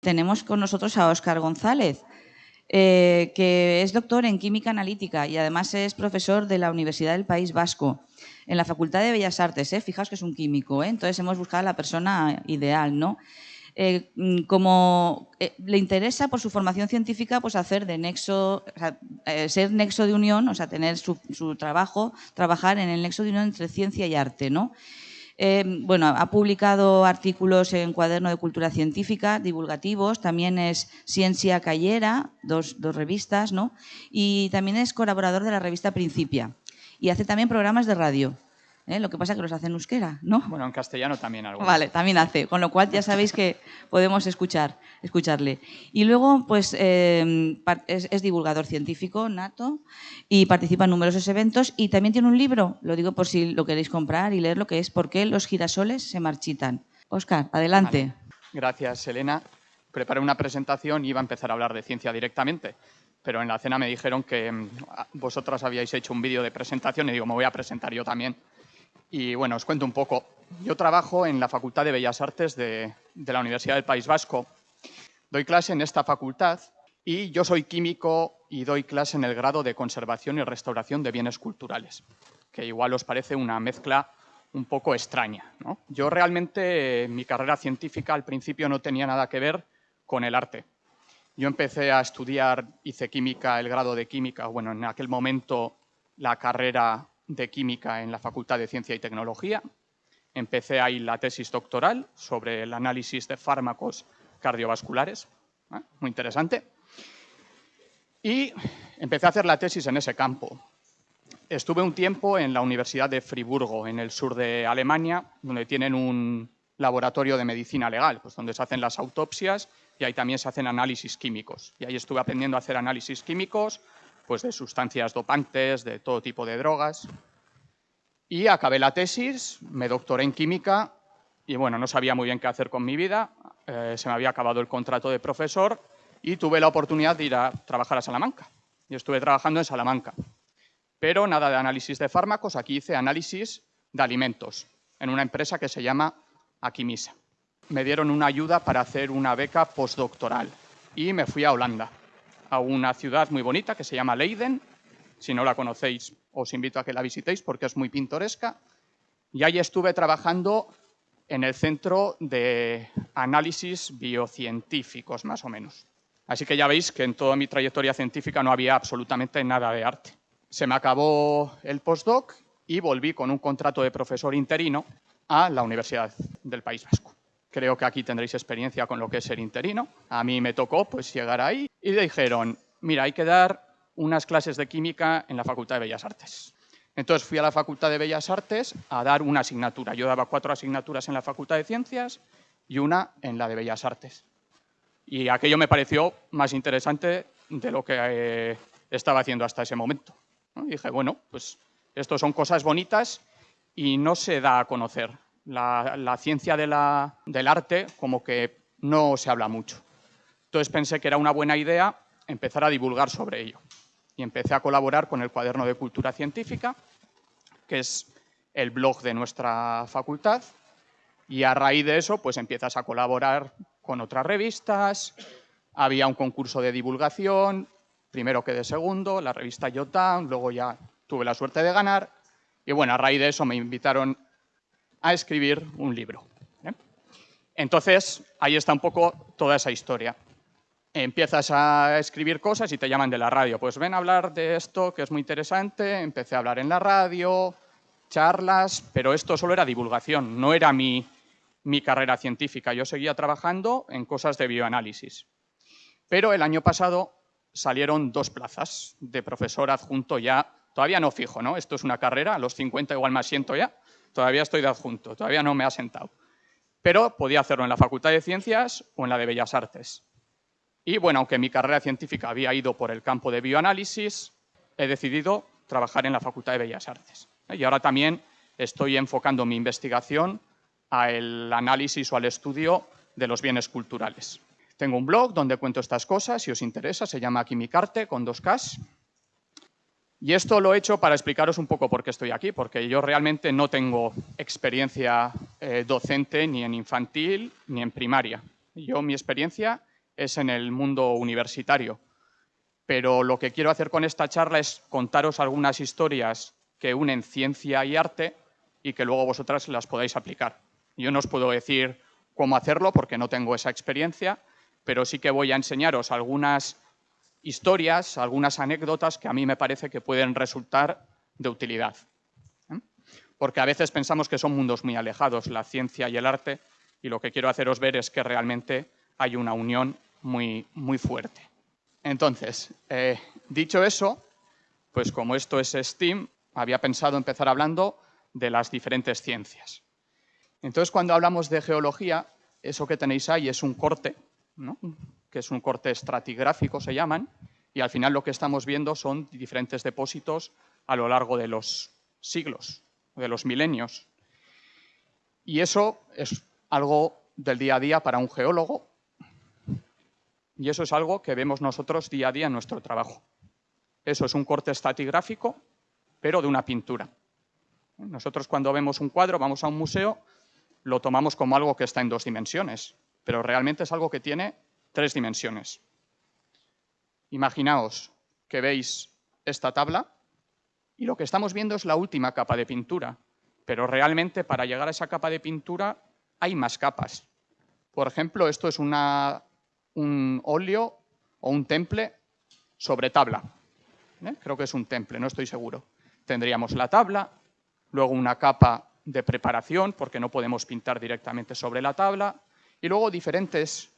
Tenemos con nosotros a Óscar González, eh, que es doctor en Química Analítica y además es profesor de la Universidad del País Vasco, en la Facultad de Bellas Artes. ¿eh? Fijaos que es un químico, ¿eh? entonces hemos buscado a la persona ideal. ¿no? Eh, mm, como le interesa por su formación científica pues hacer de nexo, ser nexo de unión, o sea, tener su, su, trabajo, trabajar en el nexo de unión entre ciencia y arte, ¿no? Eh, bueno, ha publicado artículos en Cuaderno de Cultura Científica, divulgativos, también es Ciencia Cayera, dos, dos revistas, ¿no? Y también es colaborador de la revista Principia. Y hace también programas de radio. ¿Eh? Lo que pasa es que los hace en euskera, ¿no? Bueno, en castellano también algo. Vale, también hace, con lo cual ya sabéis que podemos escuchar, escucharle. Y luego, pues, eh, es, divulgador científico, nato, y participa en numerosos eventos y también tiene un libro, lo digo por si lo queréis comprar y leer lo que es ¿Por qué los girasoles se marchitan? Óscar, adelante. Gracias, Elena. Preparé una presentación y iba a empezar a hablar de ciencia directamente pero en la cena me dijeron que mm, vosotras habíais hecho un vídeo de presentación y digo, me voy a presentar yo también. Y bueno, os cuento un poco. Yo trabajo en la Facultad de Bellas Artes de, la Universidad del País Vasco. Doy clase en esta facultad y yo soy químico y doy clase en el grado de conservación y restauración de bienes culturales, que igual os parece una mezcla un poco extraña. Yo realmente, mi carrera científica al principio no tenía nada que ver con el arte. Yo empecé a estudiar, hice química, el grado de química, bueno, en aquel momento la carrera de Química en la Facultad de Ciencia y Tecnología. Empecé ahí la tesis doctoral sobre el análisis de fármacos cardiovasculares, ¿eh? muy interesante. Y empecé a hacer la tesis en ese campo. Estuve un tiempo en la Universidad de Friburgo, en el sur de Alemania, donde tienen un laboratorio de medicina legal, pues donde se hacen las autopsias y ahí también se hacen análisis químicos. Y ahí estuve aprendiendo a hacer análisis químicos, pues de sustancias dopantes, de todo tipo de drogas. Y acabé la tesis, me doctoré en química y bueno, no sabía muy bien qué hacer con mi vida, eh, se me había acabado el contrato de profesor y tuve la oportunidad de ir a trabajar a Salamanca. Y estuve trabajando en Salamanca. Pero nada de análisis de fármacos, aquí hice análisis de alimentos en una empresa que se llama Aquimisa. Me dieron una ayuda para hacer una beca postdoctoral y me fui a Holanda a una ciudad muy bonita que se llama Leiden. Si no la conocéis, os invito a que la visitéis porque es muy pintoresca. Y ahí estuve trabajando en el centro de análisis biocientíficos, más o menos. Así que ya veis que en toda mi trayectoria científica no había absolutamente nada de arte. Se me acabó el postdoc y volví con un contrato de profesor interino a la Universidad del País Vasco. Creo que aquí tendréis experiencia con lo que es ser interino. A mí me tocó pues llegar ahí y dijeron, mira, hay que dar unas clases de química en la Facultad de Bellas Artes. Entonces fui a la Facultad de Bellas Artes a dar una asignatura. Yo daba cuatro asignaturas en la Facultad de Ciencias y una en la de Bellas Artes. Y aquello me pareció más interesante de lo que eh, estaba haciendo hasta ese momento. Dije, bueno, pues esto son cosas bonitas y no se da a conocer la, ciencia del arte como que no se habla mucho. Entonces pensé que era una buena idea empezar a divulgar sobre ello. Y empecé a colaborar con el Cuaderno de Cultura Científica, que es el blog de nuestra facultad, y a raíz de eso pues empiezas a colaborar con otras revistas, había un concurso de divulgación, primero que de segundo, la revista Yotam, luego ya tuve la suerte de ganar, y bueno, a raíz de eso me invitaron a escribir un libro. ¿eh? Entonces, ahí está un poco toda esa historia. Empiezas a escribir cosas y te llaman de la radio. Pues ven a hablar de esto, que es muy interesante. Empecé a hablar en la radio, charlas, pero esto solo era divulgación, no era mi, mi carrera científica. Yo seguía trabajando en cosas de bioanálisis. Pero el año pasado salieron dos plazas de profesor adjunto ya, todavía no fijo, ¿no? Esto es una carrera, a los 50 igual me asiento ya, Todavía estoy de adjunto, todavía no me ha sentado. Pero podía hacerlo en la Facultad de Ciencias o en la de Bellas Artes. Y bueno, aunque mi carrera científica había ido por el campo de bioanálisis, he decidido trabajar en la Facultad de Bellas Artes. Y ahora también estoy enfocando mi investigación al análisis o al estudio de los bienes culturales. Tengo un blog donde cuento estas cosas, si os interesa, se llama Quimicarte, con dos Ks. Y esto lo he hecho para explicaros un poco por qué estoy aquí, porque yo realmente no tengo experiencia eh, docente ni en infantil ni en primaria. Yo mi experiencia es en el mundo universitario. Pero lo que quiero hacer con esta charla es contaros algunas historias que unen ciencia y arte y que luego vosotras las podáis aplicar. Yo no os puedo decir cómo hacerlo porque no tengo esa experiencia, pero sí que voy a enseñaros algunas historias, algunas anécdotas que a mí me parece que pueden resultar de utilidad. ¿eh? Porque a veces pensamos que son mundos muy alejados, la ciencia y el arte, y lo que quiero haceros ver es que realmente hay una unión muy, muy fuerte. Entonces, eh, dicho eso, pues como esto es STEAM, había pensado empezar hablando de las diferentes ciencias. Entonces, cuando hablamos de geología, eso que tenéis ahí es un corte, que es un corte estratigráfico, se llaman, y al final lo que estamos viendo son diferentes depósitos a lo largo de los siglos, de los milenios. Y eso es algo del día a día para un geólogo, y eso es algo que vemos nosotros día a día en nuestro trabajo. Eso es un corte estratigráfico, pero de una pintura. Nosotros cuando vemos un cuadro, vamos a un museo, lo tomamos como algo que está en dos dimensiones, pero realmente es algo que tiene tres dimensiones. Imaginaos que veis esta tabla y lo que estamos viendo es la última capa de pintura, pero realmente para llegar a esa capa de pintura hay más capas. Por ejemplo, esto es un óleo o un temple sobre tabla. ¿eh? Creo que es un temple, no estoy seguro. Tendríamos la tabla, luego una capa de preparación, porque no podemos pintar directamente sobre la tabla, y luego diferentes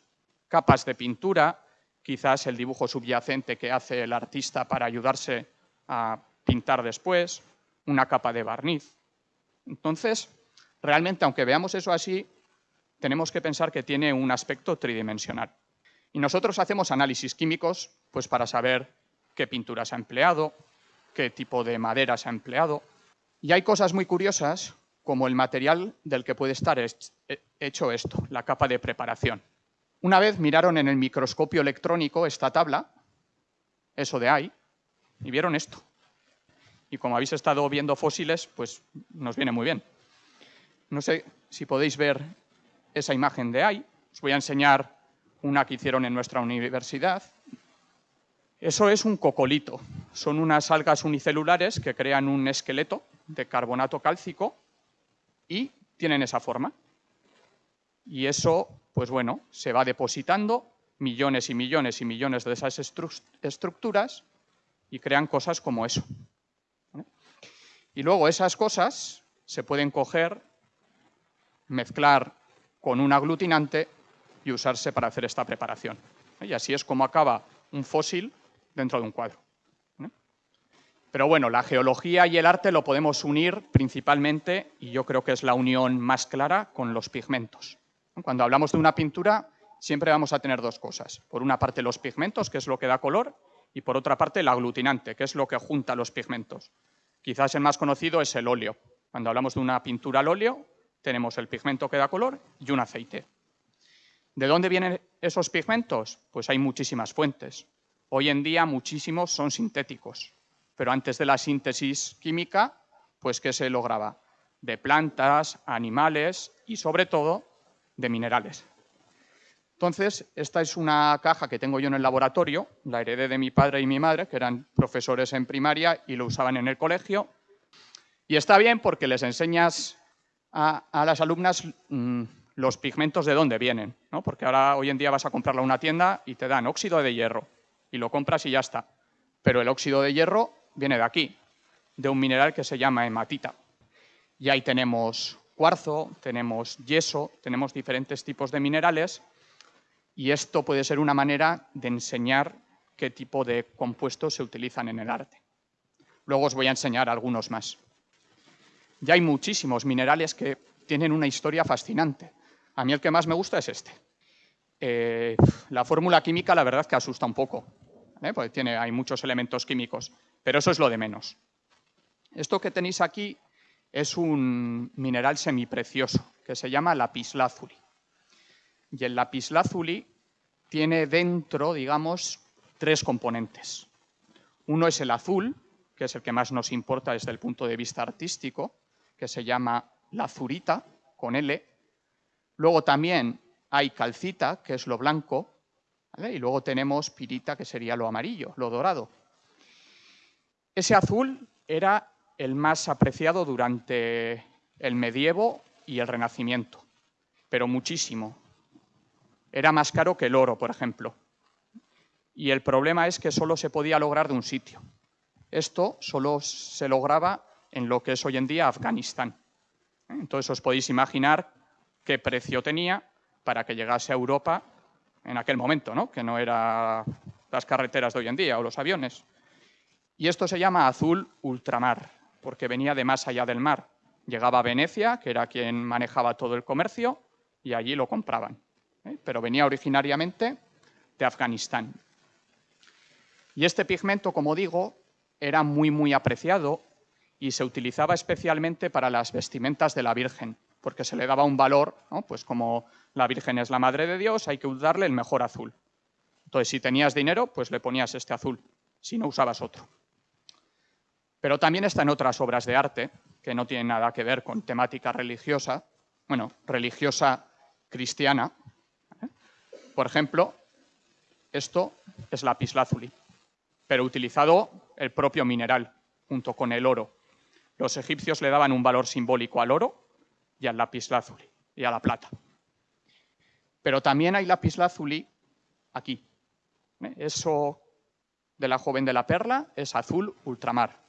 capas de pintura, quizás el dibujo subyacente que hace el artista para ayudarse a pintar después, una capa de barniz. Entonces, realmente, aunque veamos eso así, tenemos que pensar que tiene un aspecto tridimensional. Y nosotros hacemos análisis químicos pues, para saber qué pintura se ha empleado, qué tipo de madera se ha empleado. Y hay cosas muy curiosas, como el material del que puede estar hecho esto, la capa de preparación. Una vez miraron en el microscopio electrónico esta tabla, eso de ahí, y vieron esto. Y como habéis estado viendo fósiles, pues nos viene muy bien. No sé si podéis ver esa imagen de ahí. Os voy a enseñar una que hicieron en nuestra universidad. Eso es un cocolito. Son unas algas unicelulares que crean un esqueleto de carbonato cálcico y tienen esa forma. Y eso, pues bueno, se va depositando millones y millones y millones de esas estructuras y crean cosas como eso. Y luego esas cosas se pueden coger, mezclar con un aglutinante y usarse para hacer esta preparación. Y así es como acaba un fósil dentro de un cuadro. Pero bueno, la geología y el arte lo podemos unir principalmente, y yo creo que es la unión más clara, con los pigmentos. Cuando hablamos de una pintura, siempre vamos a tener dos cosas. Por una parte los pigmentos, que es lo que da color, y por otra parte el aglutinante, que es lo que junta los pigmentos. Quizás el más conocido es el óleo. Cuando hablamos de una pintura al óleo, tenemos el pigmento que da color y un aceite. ¿De dónde vienen esos pigmentos? Pues hay muchísimas fuentes. Hoy en día muchísimos son sintéticos, pero antes de la síntesis química, pues ¿qué se lograba? De plantas, animales y sobre todo de minerales. Entonces, esta es una caja que tengo yo en el laboratorio, la heredé de mi padre y mi madre, que eran profesores en primaria y lo usaban en el colegio. Y está bien porque les enseñas a, las alumnas mm, los pigmentos de dónde vienen, ¿no? porque ahora hoy en día vas a comprarla a una tienda y te dan óxido de hierro y lo compras y ya está. Pero el óxido de hierro viene de aquí, de un mineral que se llama hematita. Y ahí tenemos cuarzo, tenemos yeso, tenemos diferentes tipos de minerales y esto puede ser una manera de enseñar qué tipo de compuestos se utilizan en el arte. Luego os voy a enseñar algunos más. Ya hay muchísimos minerales que tienen una historia fascinante. A mí el que más me gusta es este. Eh, la fórmula química, la verdad que asusta un poco, ¿eh? porque tiene, hay muchos elementos químicos, pero eso es lo de menos. Esto que tenéis aquí es un mineral semiprecioso que se llama lapislázuli. Y el lapislázuli tiene dentro, digamos, tres componentes. Uno es el azul, que es el que más nos importa desde el punto de vista artístico, que se llama lazurita, con L, Luego también hay calcita, que es lo blanco, Y luego tenemos pirita, que sería lo amarillo, lo dorado. Ese azul era el más apreciado durante el medievo y el renacimiento, pero muchísimo. Era más caro que el oro, por ejemplo. Y el problema es que solo se podía lograr de un sitio. Esto solo se lograba en lo que es hoy en día Afganistán. Entonces os podéis imaginar qué precio tenía para que llegase a Europa en aquel momento, ¿no? que no eran las carreteras de hoy en día o los aviones. Y esto se llama azul ultramar, porque venía de más allá del mar. Llegaba a Venecia, que era quien manejaba todo el comercio, y allí lo compraban. ¿eh? Pero venía originariamente de Afganistán. Y este pigmento, como digo, era muy, muy apreciado y se utilizaba especialmente para las vestimentas de la Virgen, porque se le daba un valor, pues como la Virgen es la Madre de Dios, hay que darle el mejor azul. Entonces, si tenías dinero, pues le ponías este azul, si no usabas otro. Pero también está en otras obras de arte, que no tienen nada que ver con temática religiosa, bueno, religiosa cristiana. ¿eh? Por ejemplo, esto es lapislázuli, pero utilizado el propio mineral, junto con el oro. Los egipcios le daban un valor simbólico al oro y al lapislázuli y a la plata. Pero también hay lapislázuli aquí. ¿eh? Eso de la joven de la perla es azul ultramar.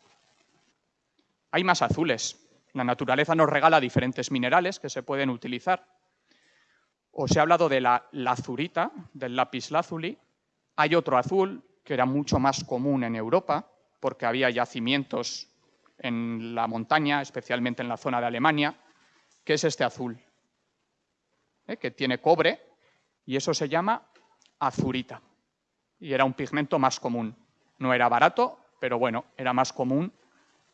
Hay más azules. La naturaleza nos regala diferentes minerales que se pueden utilizar. Os he hablado de la lazurita, del lapislázuli. Hay otro azul que era mucho más común en Europa, porque había yacimientos en la montaña, especialmente en la zona de Alemania, que es este azul, ¿eh? que tiene cobre, y eso se llama azurita. Y era un pigmento más común. No era barato, pero bueno, era más común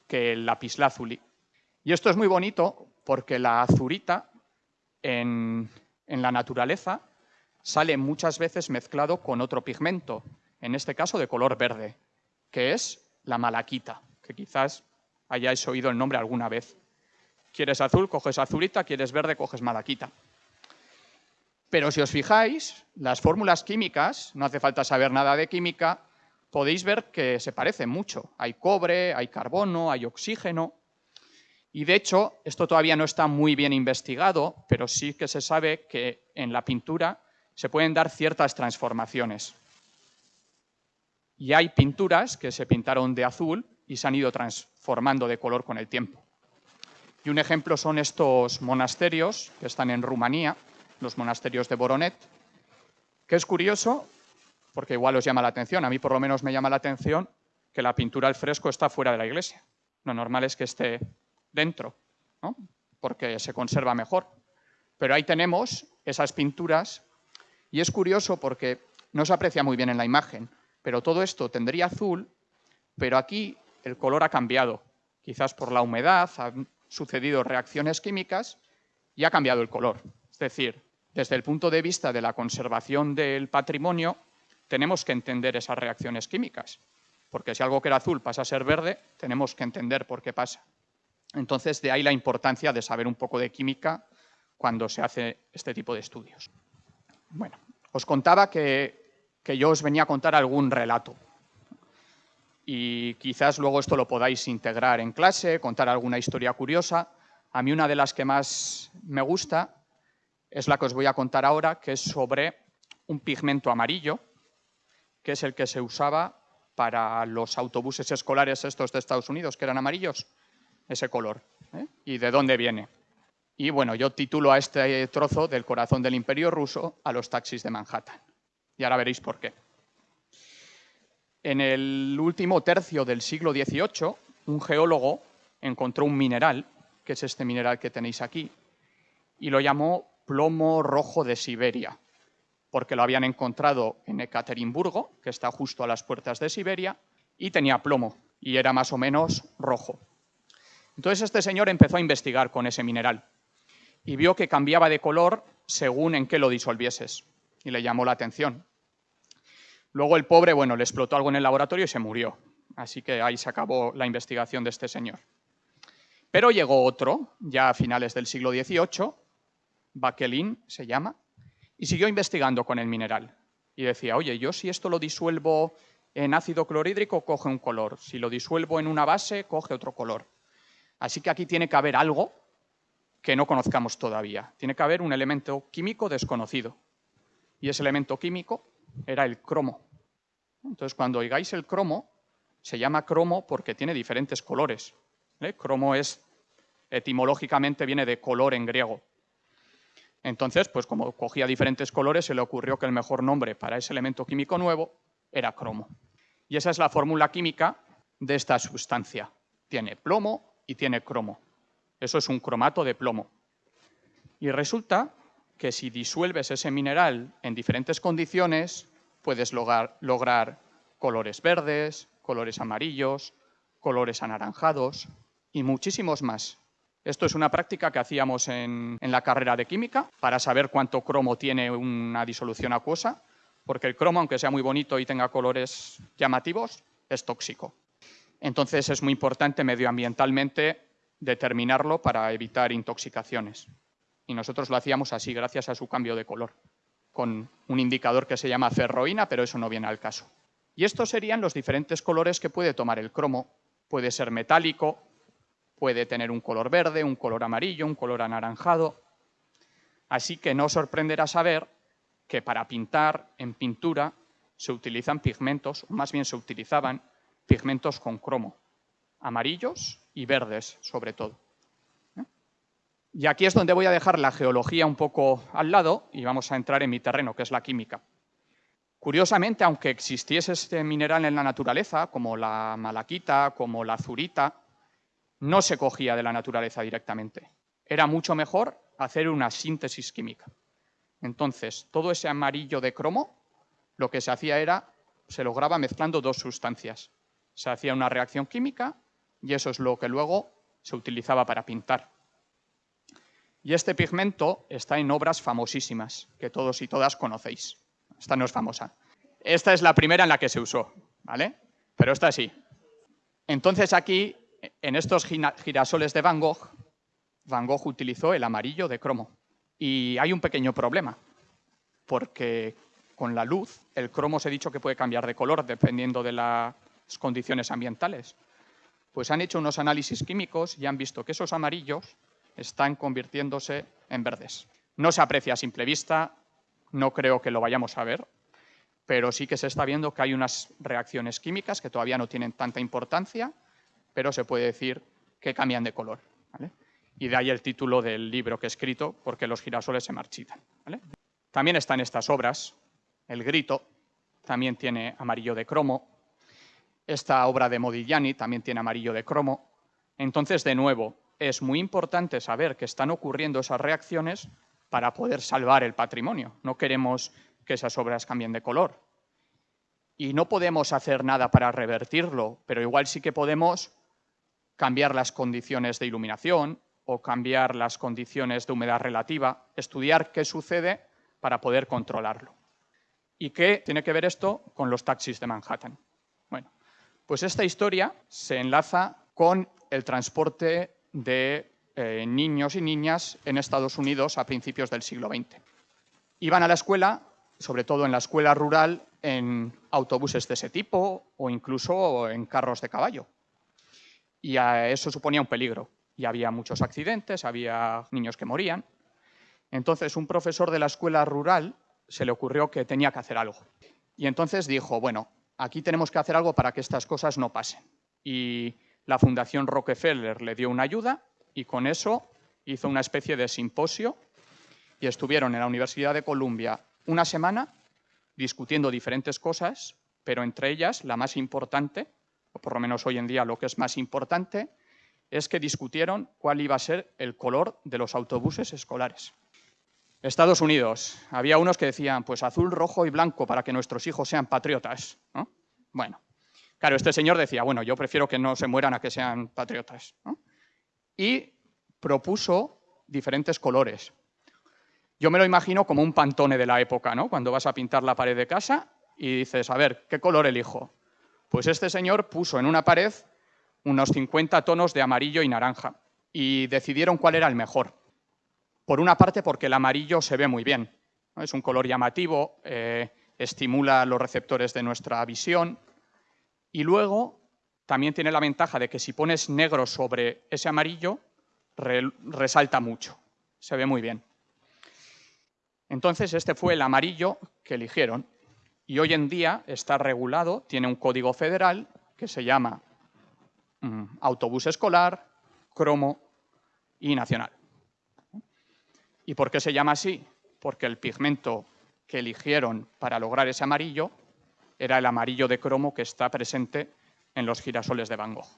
que el lapislázuli. Y esto es muy bonito porque la azurita en, en la naturaleza sale muchas veces mezclado con otro pigmento, en este caso de color verde, que es la malaquita, que quizás hayáis oído el nombre alguna vez. Quieres azul, coges azulita, quieres verde, coges malaquita. Pero si os fijáis, las fórmulas químicas, no hace falta saber nada de química, podéis ver que se parecen mucho. Hay cobre, hay carbono, hay oxígeno. Y de hecho, esto todavía no está muy bien investigado, pero sí que se sabe que en la pintura se pueden dar ciertas transformaciones. Y hay pinturas que se pintaron de azul y se han ido transformando de color con el tiempo. Y un ejemplo son estos monasterios que están en Rumanía, los monasterios de Boronet, que es curioso porque igual os llama la atención. A mí por lo menos me llama la atención que la pintura al fresco está fuera de la iglesia. Lo normal es que esté dentro, porque se conserva mejor. Pero ahí tenemos esas pinturas y es curioso porque no se aprecia muy bien en la imagen, pero todo esto tendría azul, pero aquí el color ha cambiado. Quizás por la humedad, han sucedido reacciones químicas y ha cambiado el color. Es decir, desde el punto de vista de la conservación del patrimonio, tenemos que entender esas reacciones químicas, porque si algo que era azul pasa a ser verde, tenemos que entender por qué pasa. Entonces, de ahí la importancia de saber un poco de química cuando se hace este tipo de estudios. Bueno, os contaba que, que yo os venía a contar algún relato. Y quizás luego esto lo podáis integrar en clase, contar alguna historia curiosa. A mí una de las que más me gusta es la que os voy a contar ahora, que es sobre un pigmento amarillo que es el que se usaba para los autobuses escolares estos de Estados Unidos, que eran amarillos, ese color. ¿eh? ¿Y de dónde viene? Y bueno, yo titulo a este trozo del corazón del imperio ruso a los taxis de Manhattan. Y ahora veréis por qué. En el último tercio del siglo XVIII, un geólogo encontró un mineral, que es este mineral que tenéis aquí, y lo llamó plomo rojo de Siberia porque lo habían encontrado en Ekaterimburgo, que está justo a las puertas de Siberia, y tenía plomo, y era más o menos rojo. Entonces este señor empezó a investigar con ese mineral y vio que cambiaba de color según en qué lo disolvieses, y le llamó la atención. Luego el pobre, bueno, le explotó algo en el laboratorio y se murió, así que ahí se acabó la investigación de este señor. Pero llegó otro, ya a finales del siglo XVIII, Baquelin se llama, y siguió investigando con el mineral. y decía, oye, yo si esto lo disuelvo en ácido clorhídrico, coge un color. Si lo disuelvo en una base, coge otro color. Así que aquí tiene que haber algo que no conozcamos todavía. Tiene que haber un elemento químico desconocido. Y ese elemento químico era el cromo. Entonces, cuando oigáis el cromo, se llama cromo porque tiene diferentes colores. Cromo es, etimológicamente, viene de color en griego. Entonces, pues como cogía diferentes colores, se le ocurrió que el mejor nombre para ese elemento químico nuevo era cromo. Y esa es la fórmula química de esta sustancia. Tiene plomo y tiene cromo. Eso es un cromato de plomo. Y resulta que si disuelves ese mineral en diferentes condiciones, puedes lograr, lograr colores verdes, colores amarillos, colores anaranjados y muchísimos más. Esto es una práctica que hacíamos en, la carrera de química para saber cuánto cromo tiene una disolución acuosa, porque el cromo, aunque sea muy bonito y tenga colores llamativos, es tóxico. Entonces es muy importante medioambientalmente determinarlo para evitar intoxicaciones. Y nosotros lo hacíamos así gracias a su cambio de color, con un indicador que se llama ferroína, pero eso no viene al caso. Y estos serían los diferentes colores que puede tomar el cromo. Puede ser metálico, Puede tener un color verde, un color amarillo, un color anaranjado. Así que no sorprenderá saber que para pintar en pintura se utilizan pigmentos, o más bien se utilizaban pigmentos con cromo, amarillos y verdes sobre todo. Y aquí es donde voy a dejar la geología un poco al lado y vamos a entrar en mi terreno, que es la química. Curiosamente, aunque existiese este mineral en la naturaleza, como la malaquita, como la azurita, no se cogía de la naturaleza directamente. Era mucho mejor hacer una síntesis química. Entonces, todo ese amarillo de cromo, lo que se hacía era, se lograba mezclando dos sustancias. Se hacía una reacción química y eso es lo que luego se utilizaba para pintar. Y este pigmento está en obras famosísimas, que todos y todas conocéis. Esta no es famosa. Esta es la primera en la que se usó, ¿vale? Pero esta sí. Entonces aquí en estos girasoles de Van Gogh, Van Gogh utilizó el amarillo de cromo. Y hay un pequeño problema, porque con la luz el cromo se ha dicho que puede cambiar de color dependiendo de las condiciones ambientales. Pues han hecho unos análisis químicos y han visto que esos amarillos están convirtiéndose en verdes. No se aprecia a simple vista, no creo que lo vayamos a ver, pero sí que se está viendo que hay unas reacciones químicas que todavía no tienen tanta importancia, pero se puede decir que cambian de color. Y de ahí el título del libro que he escrito, porque los girasoles se marchitan. También están estas obras, El Grito, también tiene amarillo de cromo, esta obra de Modigliani también tiene amarillo de cromo. Entonces, de nuevo, es muy importante saber que están ocurriendo esas reacciones para poder salvar el patrimonio. No queremos que esas obras cambien de color. Y no podemos hacer nada para revertirlo, pero igual sí que podemos cambiar las condiciones de iluminación o cambiar las condiciones de humedad relativa, estudiar qué sucede para poder controlarlo. ¿Y qué tiene que ver esto con los taxis de Manhattan? Bueno, pues esta historia se enlaza con el transporte de eh, niños y niñas en Estados Unidos a principios del siglo XX. Iban a la escuela, sobre todo en la escuela rural, en autobuses de ese tipo o incluso en carros de caballo y eso suponía un peligro. Y había muchos accidentes, había niños que morían. Entonces, un profesor de la escuela rural se le ocurrió que tenía que hacer algo. Y entonces dijo, bueno, aquí tenemos que hacer algo para que estas cosas no pasen. Y la Fundación Rockefeller le dio una ayuda y con eso hizo una especie de simposio y estuvieron en la Universidad de Columbia una semana discutiendo diferentes cosas, pero entre ellas la más importante o por lo menos hoy en día lo que es más importante, es que discutieron cuál iba a ser el color de los autobuses escolares. Estados Unidos, había unos que decían, pues azul, rojo y blanco para que nuestros hijos sean patriotas. Bueno, claro, este señor decía, bueno, yo prefiero que no se mueran a que sean patriotas. Y propuso diferentes colores. Yo me lo imagino como un pantone de la época, ¿no? Cuando vas a pintar la pared de casa y dices, a ver, ¿qué color elijo? Pues este señor puso en una pared unos 50 tonos de amarillo y naranja y decidieron cuál era el mejor. Por una parte porque el amarillo se ve muy bien, es un color llamativo, eh, estimula los receptores de nuestra visión y luego también tiene la ventaja de que si pones negro sobre ese amarillo, resalta mucho, se ve muy bien. Entonces este fue el amarillo que eligieron y hoy en día está regulado, tiene un código federal que se llama mm, autobús escolar, cromo y nacional. ¿Y por qué se llama así? Porque el pigmento que eligieron para lograr ese amarillo era el amarillo de cromo que está presente en los girasoles de Van Gogh.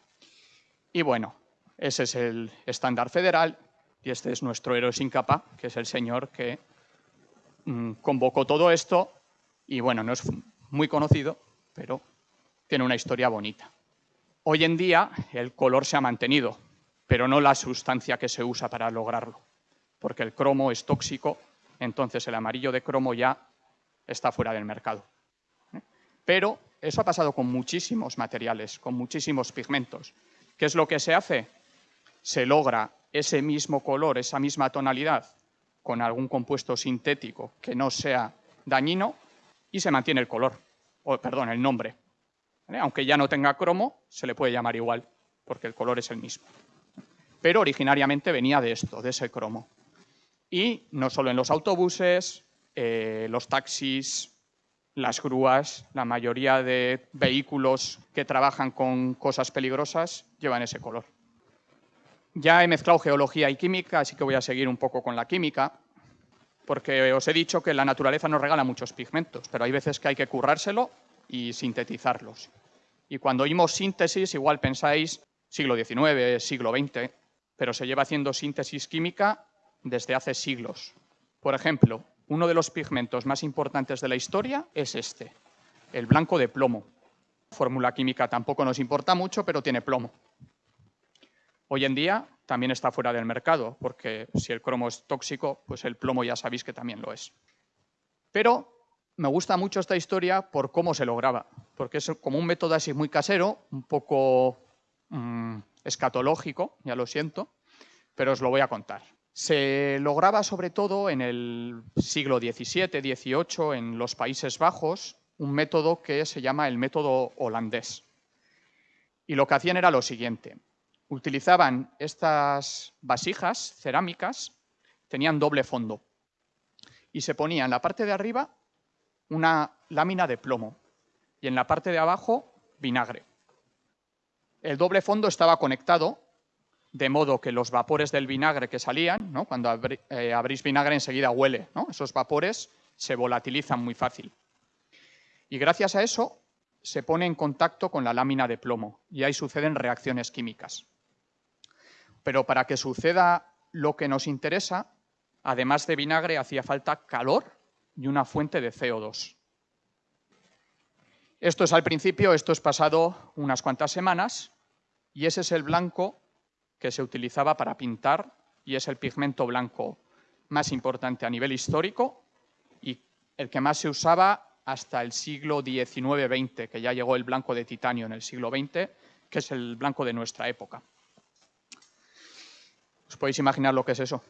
Y bueno, ese es el estándar federal y este es nuestro héroe sin capa, que es el señor que mm, convocó todo esto y bueno, no es muy conocido, pero tiene una historia bonita. Hoy en día el color se ha mantenido, pero no la sustancia que se usa para lograrlo, porque el cromo es tóxico, entonces el amarillo de cromo ya está fuera del mercado. Pero eso ha pasado con muchísimos materiales, con muchísimos pigmentos. ¿Qué es lo que se hace? Se logra ese mismo color, esa misma tonalidad, con algún compuesto sintético que no sea dañino y se mantiene el color, o perdón, el nombre. Aunque ya no tenga cromo, se le puede llamar igual, porque el color es el mismo. Pero originariamente venía de esto, de ese cromo. Y no solo en los autobuses, eh, los taxis, las grúas, la mayoría de vehículos que trabajan con cosas peligrosas llevan ese color. Ya he mezclado geología y química, así que voy a seguir un poco con la química, porque os he dicho que la naturaleza nos regala muchos pigmentos, pero hay veces que hay que currárselo y sintetizarlos. Y cuando oímos síntesis, igual pensáis siglo XIX, siglo XX, pero se lleva haciendo síntesis química desde hace siglos. Por ejemplo, uno de los pigmentos más importantes de la historia es este, el blanco de plomo. Fórmula química tampoco nos importa mucho, pero tiene plomo. Hoy en día también está fuera del mercado, porque si el cromo es tóxico, pues el plomo ya sabéis que también lo es. Pero me gusta mucho esta historia por cómo se lograba, porque es como un método así muy casero, un poco mm, escatológico, ya lo siento, pero os lo voy a contar. Se lograba sobre todo en el siglo XVII, XVIII, en los Países Bajos, un método que se llama el método holandés. Y lo que hacían era lo siguiente. Utilizaban estas vasijas cerámicas, tenían doble fondo, y se ponía en la parte de arriba una lámina de plomo y en la parte de abajo vinagre. El doble fondo estaba conectado de modo que los vapores del vinagre que salían, ¿no? cuando eh, abrís vinagre enseguida huele, ¿no? esos vapores se volatilizan muy fácil. Y gracias a eso se pone en contacto con la lámina de plomo y ahí suceden reacciones químicas. Pero para que suceda lo que nos interesa, además de vinagre, hacía falta calor y una fuente de CO2. Esto es al principio, esto es pasado unas cuantas semanas y ese es el blanco que se utilizaba para pintar y es el pigmento blanco más importante a nivel histórico y el que más se usaba hasta el siglo XIX-XX, que ya llegó el blanco de titanio en el siglo XX, que es el blanco de nuestra época. ¿Os podéis imaginar lo que es eso?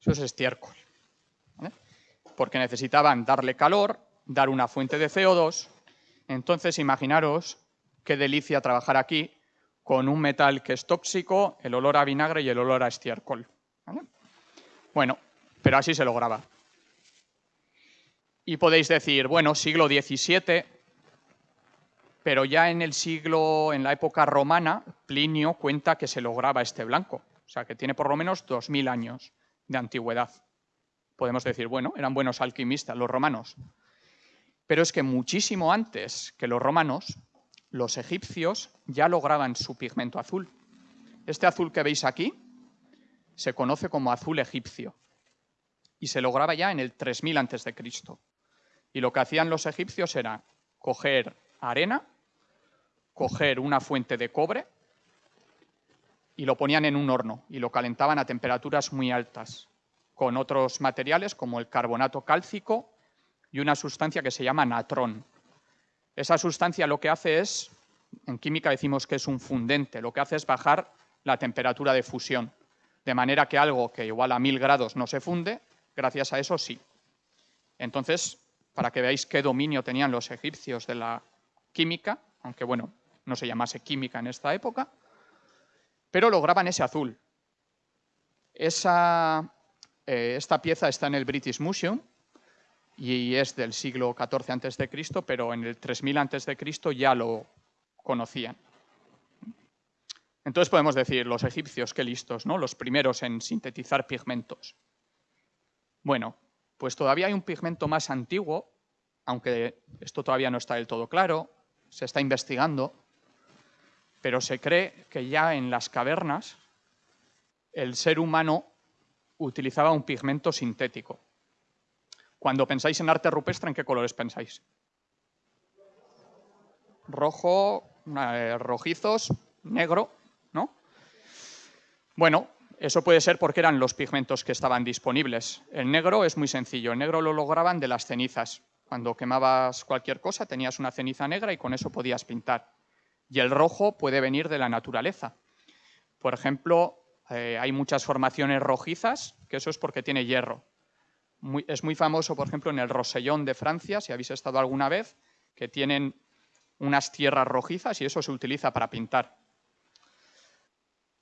Eso es estiércol. Porque necesitaban darle calor, dar una fuente de CO2. Entonces, imaginaros qué delicia trabajar aquí con un metal que es tóxico, el olor a vinagre y el olor a estiércol. Bueno, pero así se lograba. Y podéis decir, bueno, siglo XVII, pero ya en el siglo, en la época romana, Plinio cuenta que se lograba este blanco. O sea, que tiene por lo menos 2.000 años de antigüedad. Podemos decir, bueno, eran buenos alquimistas los romanos. Pero es que muchísimo antes que los romanos, los egipcios ya lograban su pigmento azul. Este azul que veis aquí se conoce como azul egipcio y se lograba ya en el 3000 a.C. Y lo que hacían los egipcios era coger arena, coger una fuente de cobre y lo ponían en un horno y lo calentaban a temperaturas muy altas con otros materiales como el carbonato cálcico y una sustancia que se llama natrón. Esa sustancia lo que hace es, en química decimos que es un fundente, lo que hace es bajar la temperatura de fusión, de manera que algo que igual a mil grados no se funde, gracias a eso sí. Entonces, para que veáis qué dominio tenían los egipcios de la química, aunque bueno, no se llamase química en esta época, pero lograban ese azul. Esa, eh, esta pieza está en el British Museum y es del siglo XIV a.C., pero en el 3000 a.C. ya lo conocían. Entonces podemos decir, los egipcios, qué listos, ¿no? Los primeros en sintetizar pigmentos. Bueno, pues todavía hay un pigmento más antiguo, aunque esto todavía no está del todo claro, se está investigando, pero se cree que ya en las cavernas el ser humano utilizaba un pigmento sintético. Cuando pensáis en arte rupestre, ¿en qué colores pensáis? Rojo, eh, rojizos, negro, ¿no? Bueno, eso puede ser porque eran los pigmentos que estaban disponibles. El negro es muy sencillo, el negro lo lograban de las cenizas. Cuando quemabas cualquier cosa tenías una ceniza negra y con eso podías pintar. Y el rojo puede venir de la naturaleza. Por ejemplo, eh, hay muchas formaciones rojizas, que eso es porque tiene hierro. es muy famoso, por ejemplo, en el Rosellón de Francia, si habéis estado alguna vez, que tienen unas tierras rojizas y eso se utiliza para pintar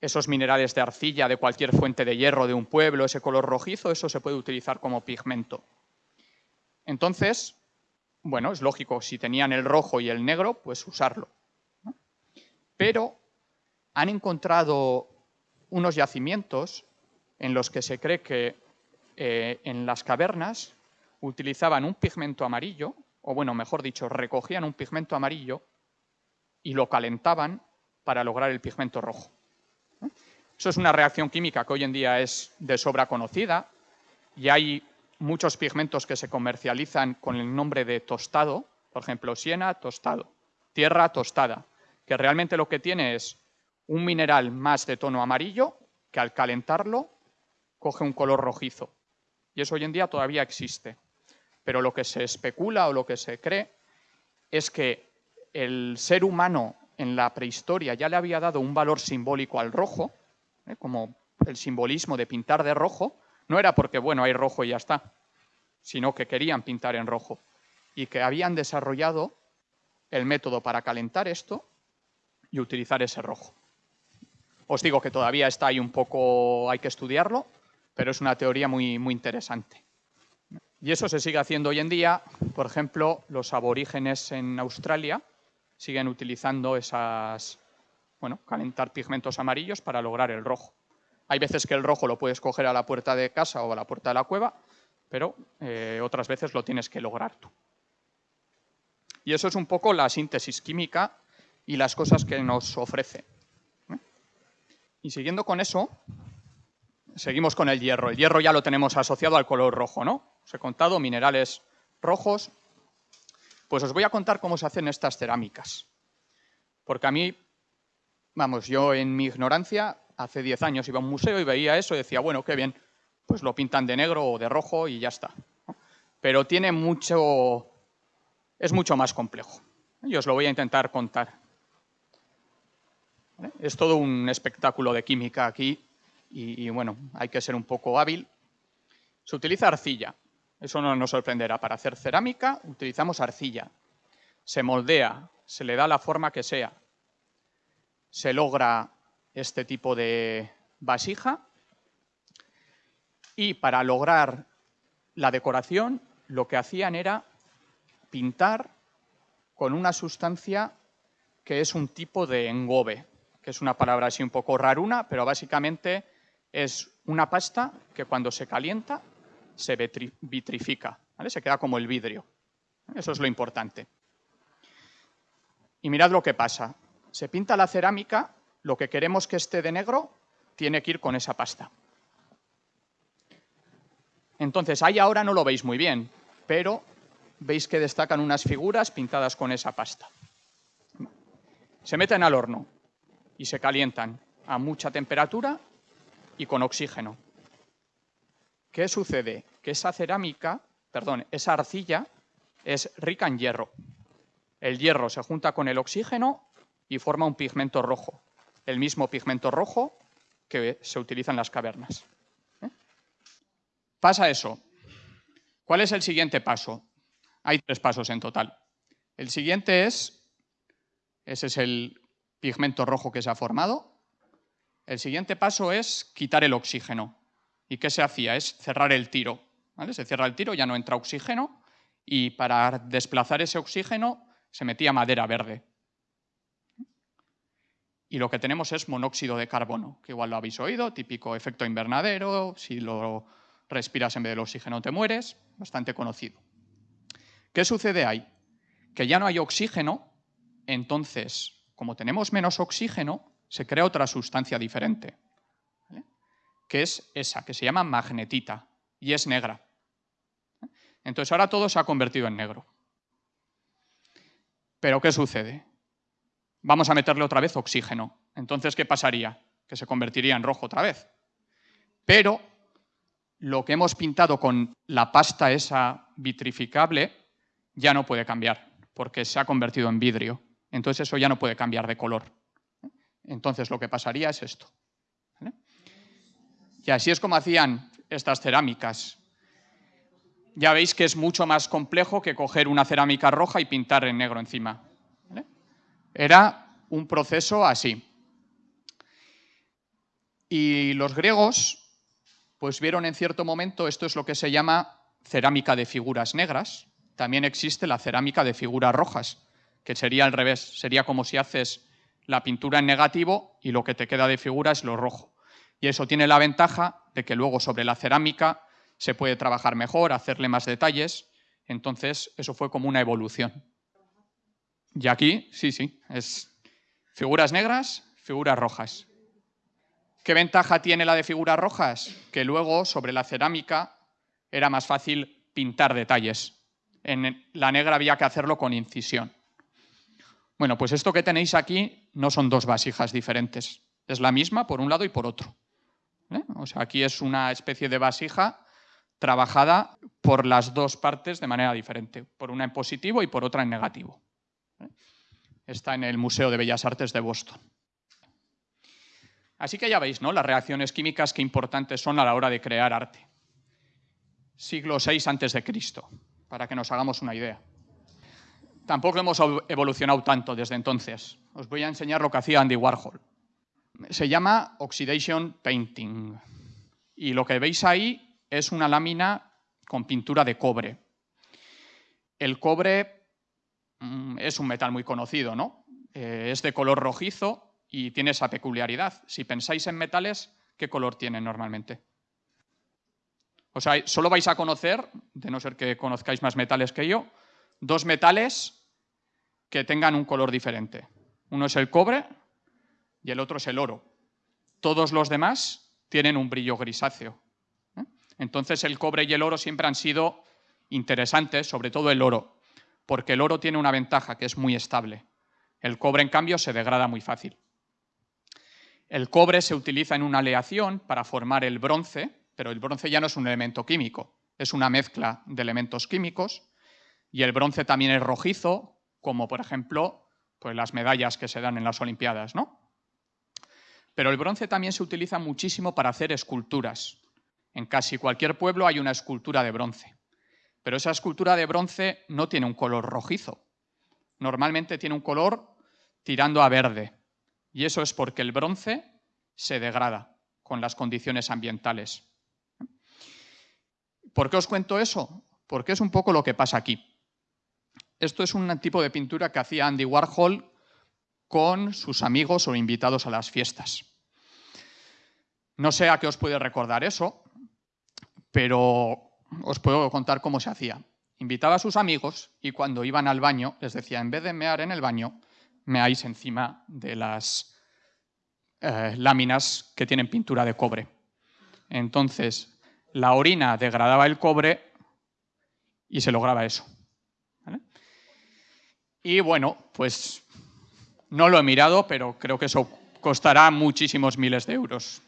esos minerales de arcilla de cualquier fuente de hierro de un pueblo, ese color rojizo, eso se puede utilizar como pigmento. Entonces, bueno, es lógico, si tenían el rojo y el negro, pues usarlo. Pero han encontrado unos yacimientos en los que se cree que eh, en las cavernas utilizaban un pigmento amarillo, o bueno, mejor dicho, recogían un pigmento amarillo y lo calentaban para lograr el pigmento rojo. Eso es una reacción química que hoy en día es de sobra conocida y hay muchos pigmentos que se comercializan con el nombre de tostado, por ejemplo, siena, tostado, tierra tostada, que realmente lo que tiene es un mineral más de tono amarillo que al calentarlo coge un color rojizo. Y eso hoy en día todavía existe. Pero lo que se especula o lo que se cree es que el ser humano en la prehistoria ya le había dado un valor simbólico al rojo, ¿eh? como el simbolismo de pintar de rojo, no era porque, bueno, hay rojo y ya está, sino que querían pintar en rojo y que habían desarrollado el método para calentar esto y utilizar ese rojo. Os digo que todavía está ahí un poco, hay que estudiarlo, pero es una teoría muy, muy interesante. Y eso se sigue haciendo hoy en día. Por ejemplo, los aborígenes en Australia siguen utilizando esas, bueno, calentar pigmentos amarillos para lograr el rojo. Hay veces que el rojo lo puedes coger a la puerta de casa o a la puerta de la cueva, pero eh, otras veces lo tienes que lograr tú. Y eso es un poco la síntesis química y las cosas que nos ofrece. ¿eh? Y siguiendo con eso, seguimos con el hierro. El hierro ya lo tenemos asociado al color rojo, ¿no? Os he contado minerales rojos. Pues os voy a contar cómo se hacen estas cerámicas. Porque a mí Vamos, yo en mi ignorancia, hace 10 años iba a un museo y veía eso y decía, bueno, qué bien, pues lo pintan de negro o de rojo y ya está. Pero tiene mucho, es mucho más complejo. Y os lo voy a intentar contar. Es todo un espectáculo de química aquí y, y, bueno, hay que ser un poco hábil. Se utiliza arcilla, eso no nos sorprenderá. Para hacer cerámica utilizamos arcilla. Se moldea, se le da la forma que sea se logra este tipo de vasija y para lograr la decoración lo que hacían era pintar con una sustancia que es un tipo de engobe, que es una palabra así un poco raruna, pero básicamente es una pasta que cuando se calienta se vitrifica, se queda como el vidrio. Eso es lo importante. Y mirad lo que pasa se pinta la cerámica, lo que queremos que esté de negro tiene que ir con esa pasta. Entonces, ahí ahora no lo veis muy bien, pero veis que destacan unas figuras pintadas con esa pasta. Se meten al horno y se calientan a mucha temperatura y con oxígeno. ¿Qué sucede? Que esa cerámica, perdón, esa arcilla es rica en hierro. El hierro se junta con el oxígeno y forma un pigmento rojo, el mismo pigmento rojo que se utiliza en las cavernas. ¿eh? Pasa eso. ¿Cuál es el siguiente paso? Hay tres pasos en total. El siguiente es, ese es el pigmento rojo que se ha formado. El siguiente paso es quitar el oxígeno. ¿Y qué se hacía? Es cerrar el tiro. Se cierra el tiro, ya no entra oxígeno y para desplazar ese oxígeno se metía madera verde. Y lo que tenemos es monóxido de carbono, que igual lo habéis oído, típico efecto invernadero, si lo respiras en vez del oxígeno te mueres, bastante conocido. ¿Qué sucede ahí? Que ya no hay oxígeno, entonces, como tenemos menos oxígeno, se crea otra sustancia diferente, que es esa, que se llama magnetita, y es negra. Entonces ahora todo se ha convertido en negro. Pero ¿qué sucede? Vamos a meterle otra vez oxígeno. Entonces, ¿qué pasaría? Que se convertiría en rojo otra vez. Pero lo que hemos pintado con la pasta esa vitrificable ya no puede cambiar, porque se ha convertido en vidrio. Entonces eso ya no puede cambiar de color. Entonces lo que pasaría es esto. Y así es como hacían estas cerámicas ya veis que es mucho más complejo que coger una cerámica roja y pintar en negro encima. Era un proceso así. Y los griegos pues vieron en cierto momento, esto es lo que se llama cerámica de figuras negras, también existe la cerámica de figuras rojas, que sería al revés, sería como si haces la pintura en negativo y lo que te queda de figura es lo rojo. Y eso tiene la ventaja de que luego sobre la cerámica se puede trabajar mejor, hacerle más detalles. Entonces, eso fue como una evolución. Y aquí, sí, sí, es figuras negras, figuras rojas. ¿Qué ventaja tiene la de figuras rojas? Que luego, sobre la cerámica, era más fácil pintar detalles. En la negra había que hacerlo con incisión. Bueno, pues esto que tenéis aquí no son dos vasijas diferentes. Es la misma por un lado y por otro. ¿eh? O sea, aquí es una especie de vasija trabajada por las dos partes de manera diferente, por una en positivo y por otra en negativo. Está en el Museo de Bellas Artes de Boston. Así que ya veis, ¿no? Las reacciones químicas que importantes son a la hora de crear arte. Siglo VI antes de Cristo, para que nos hagamos una idea. Tampoco hemos evolucionado tanto desde entonces. Os voy a enseñar lo que hacía Andy Warhol. Se llama oxidation painting. Y lo que veis ahí es una lámina con pintura de cobre. El cobre mm, es un metal muy conocido, ¿no? Eh, es de color rojizo y tiene esa peculiaridad. Si pensáis en metales, ¿qué color tiene normalmente? O sea, solo vais a conocer, de no ser que conozcáis más metales que yo, dos metales que tengan un color diferente. Uno es el cobre y el otro es el oro. Todos los demás tienen un brillo grisáceo. Entonces el cobre y el oro siempre han sido interesantes, sobre todo el oro, porque el oro tiene una ventaja que es muy estable. El cobre, en cambio, se degrada muy fácil. El cobre se utiliza en una aleación para formar el bronce, pero el bronce ya no es un elemento químico, es una mezcla de elementos químicos, y el bronce también es rojizo, como por ejemplo pues las medallas que se dan en las Olimpiadas. ¿no? Pero el bronce también se utiliza muchísimo para hacer esculturas. En casi cualquier pueblo hay una escultura de bronce, pero esa escultura de bronce no tiene un color rojizo. Normalmente tiene un color tirando a verde, y eso es porque el bronce se degrada con las condiciones ambientales. ¿Por qué os cuento eso? Porque es un poco lo que pasa aquí. Esto es un tipo de pintura que hacía Andy Warhol con sus amigos o invitados a las fiestas. No sé a qué os puede recordar eso, pero os puedo contar cómo se hacía. Invitaba a sus amigos y cuando iban al baño les decía, en vez de mear en el baño, meáis encima de las eh, láminas que tienen pintura de cobre. Entonces, la orina degradaba el cobre y se lograba eso. Y bueno, pues no lo he mirado, pero creo que eso costará muchísimos miles de euros.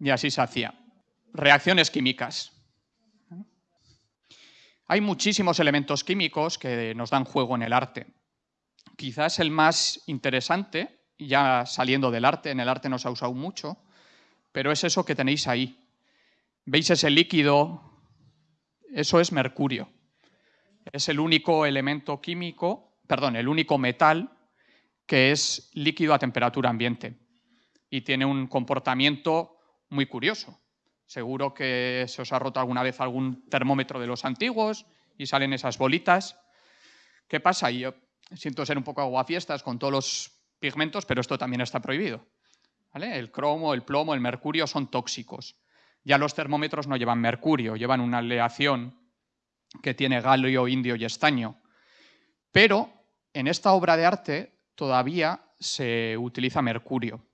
Y así se hacía reacciones químicas. Hay muchísimos elementos químicos que nos dan juego en el arte. Quizás el más interesante, ya saliendo del arte, en el arte nos ha usado mucho, pero es eso que tenéis ahí. ¿Veis ese líquido? Eso es mercurio. Es el único elemento químico, perdón, el único metal que es líquido a temperatura ambiente y tiene un comportamiento muy curioso. Seguro que se os ha roto alguna vez algún termómetro de los antiguos y salen esas bolitas. ¿Qué pasa? Yo siento ser un poco aguafiestas con todos los pigmentos, pero esto también está prohibido. El cromo, el plomo, el mercurio son tóxicos. Ya los termómetros no llevan mercurio, llevan una aleación que tiene galio, indio y estaño. Pero en esta obra de arte todavía se utiliza mercurio.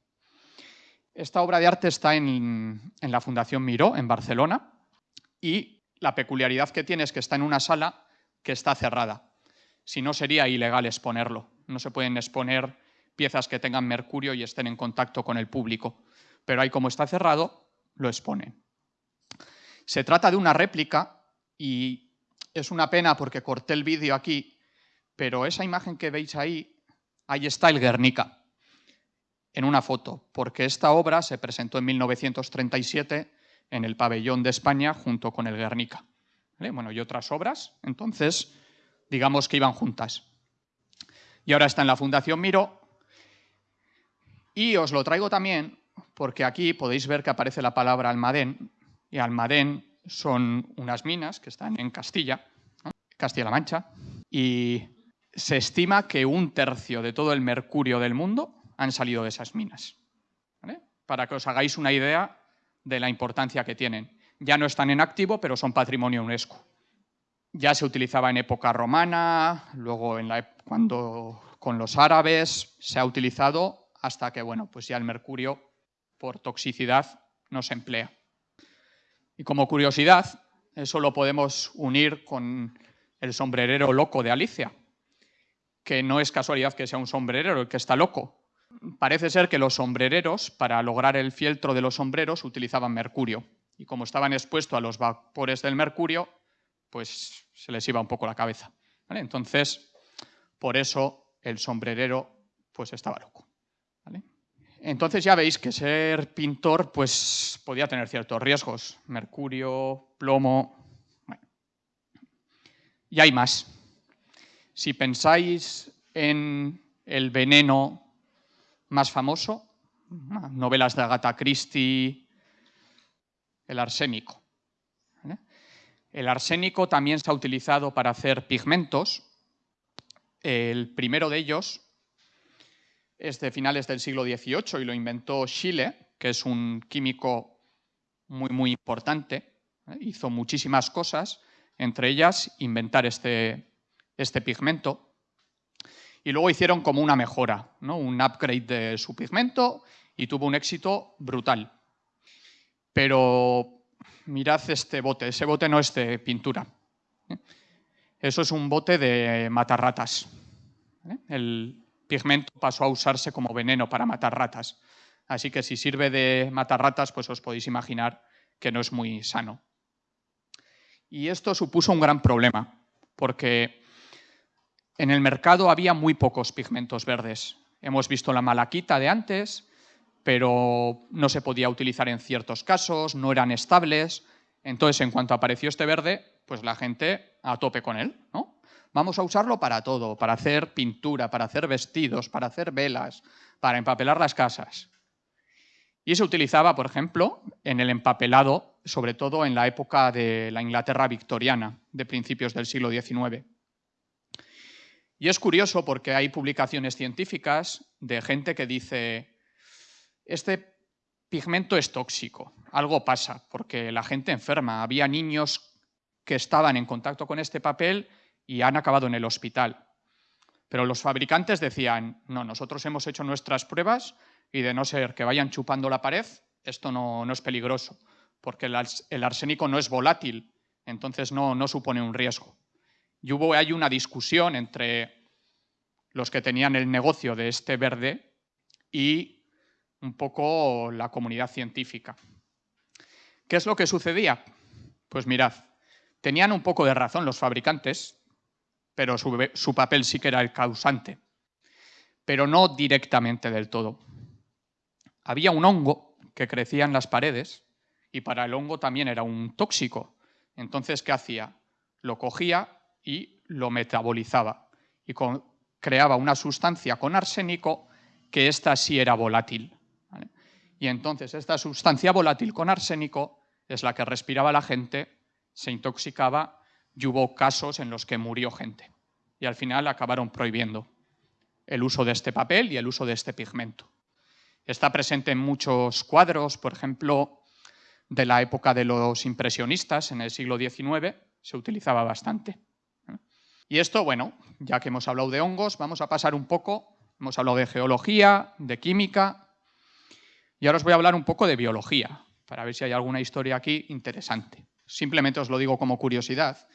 Esta obra de arte está en, la Fundación Miró, en Barcelona, y la peculiaridad que tiene es que está en una sala que está cerrada. Si no, sería ilegal exponerlo. No se pueden exponer piezas que tengan mercurio y estén en contacto con el público. Pero ahí, como está cerrado, lo exponen. Se trata de una réplica y es una pena porque corté el vídeo aquí, pero esa imagen que veis ahí, ahí está el Guernica en una foto, porque esta obra se presentó en 1937 en el pabellón de España junto con el Guernica. Bueno, y otras obras, entonces, digamos que iban juntas. Y ahora está en la Fundación Miro. Y os lo traigo también porque aquí podéis ver que aparece la palabra Almadén, y Almadén son unas minas que están en Castilla, Castilla-La Mancha, y se estima que un tercio de todo el mercurio del mundo han salido de esas minas. Para que os hagáis una idea de la importancia que tienen. Ya no están en activo, pero son patrimonio UNESCO. Ya se utilizaba en época romana, luego cuando con los árabes se ha utilizado hasta que bueno, pues ya el mercurio por toxicidad no se emplea. Y como curiosidad, eso lo podemos unir con el sombrerero loco de Alicia, que no es casualidad que sea un sombrerero el que está loco, parece ser que los sombrereros, para lograr el fieltro de los sombreros, utilizaban mercurio. Y como estaban expuestos a los vapores del mercurio, pues se les iba un poco la cabeza. Entonces, por eso el sombrerero pues estaba loco. Entonces ya veis que ser pintor pues podía tener ciertos riesgos. Mercurio, plomo... Y hay más. Si pensáis en el veneno más famoso, novelas de Agatha Christie, el arsénico. El arsénico también se ha utilizado para hacer pigmentos. El primero de ellos es de finales del siglo XVIII y lo inventó Schiele, que es un químico muy, muy importante. Hizo muchísimas cosas, entre ellas inventar este, este pigmento y luego hicieron como una mejora, ¿no? un upgrade de su pigmento y tuvo un éxito brutal. Pero mirad este bote, ese bote no es de pintura. ¿eh? Eso es un bote de matar ratas. ¿eh? El pigmento pasó a usarse como veneno para matar ratas. Así que si sirve de matar ratas, pues os podéis imaginar que no es muy sano. Y esto supuso un gran problema, porque en el mercado había muy pocos pigmentos verdes. Hemos visto la malaquita de antes, pero no se podía utilizar en ciertos casos, no eran estables. Entonces, en cuanto apareció este verde, pues la gente a tope con él, ¿no? Vamos a usarlo para todo, para hacer pintura, para hacer vestidos, para hacer velas, para empapelar las casas. Y se utilizaba, por ejemplo, en el empapelado, sobre todo en la época de la Inglaterra victoriana, de principios del siglo XIX. Y es curioso porque hay publicaciones científicas de gente que dice, este pigmento es tóxico, algo pasa, porque la gente enferma. Había niños que estaban en contacto con este papel y han acabado en el hospital. Pero los fabricantes decían, no, nosotros hemos hecho nuestras pruebas y de no ser que vayan chupando la pared, esto no, es peligroso, porque el, arsénico no es volátil, entonces no, no supone un riesgo. Y hubo ahí una discusión entre los que tenían el negocio de este verde y un poco la comunidad científica. ¿Qué es lo que sucedía? Pues mirad, tenían un poco de razón los fabricantes, pero su, papel sí que era el causante, pero no directamente del todo. Había un hongo que crecía en las paredes y para el hongo también era un tóxico. Entonces, ¿qué hacía? Lo cogía y lo metabolizaba y creaba una sustancia con arsénico que ésta sí era volátil. Y entonces esta sustancia volátil con arsénico es la que respiraba la gente, se intoxicaba y hubo casos en los que murió gente. Y al final acabaron prohibiendo el uso de este papel y el uso de este pigmento. Está presente en muchos cuadros, por ejemplo, de la época de los impresionistas, en el siglo XIX, se utilizaba bastante. Y esto, bueno, ya que hemos hablado de hongos, vamos a pasar un poco, hemos hablado de geología, de química, y ahora os voy a hablar un poco de biología, para ver si hay alguna historia aquí interesante. Simplemente os lo digo como curiosidad.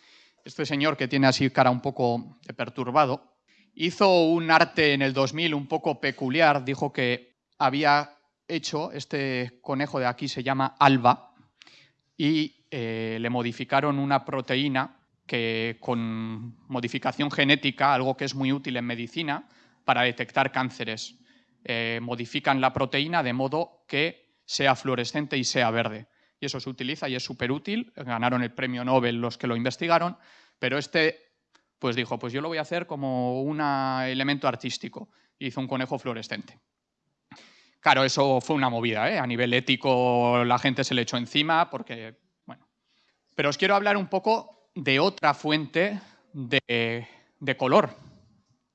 Este señor que tiene así cara un poco de perturbado, hizo un arte en el 2000 un poco peculiar, dijo que había hecho, este conejo de aquí se llama Alba, y eh, le modificaron una proteína que con modificación genética, algo que es muy útil en medicina, para detectar cánceres. Eh, modifican la proteína de modo que sea fluorescente y sea verde. Y eso se utiliza y es súper útil. Ganaron el premio Nobel los que lo investigaron, pero este pues dijo, pues yo lo voy a hacer como un elemento artístico. Hizo un conejo fluorescente. Claro, eso fue una movida, ¿eh? a nivel ético la gente se le echó encima porque, bueno. Pero os quiero hablar un poco de otra fuente de, de color,